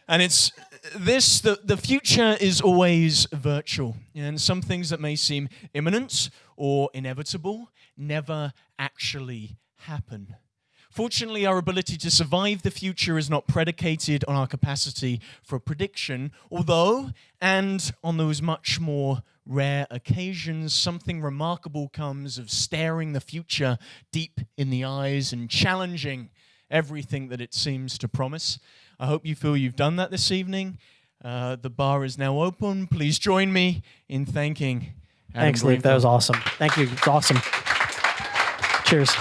And it's this the, the future is always virtual. And some things that may seem imminent or inevitable never actually happen. Fortunately, our ability to survive the future is not predicated on our capacity for prediction, although, and on those much more rare occasions, something remarkable comes of staring the future deep in the eyes and challenging everything that it seems to promise. I hope you feel you've done that this evening. Uh, the bar is now open. Please join me in thanking. Adam Thanks, Luke. That was awesome. Thank you. It's awesome. Cheers.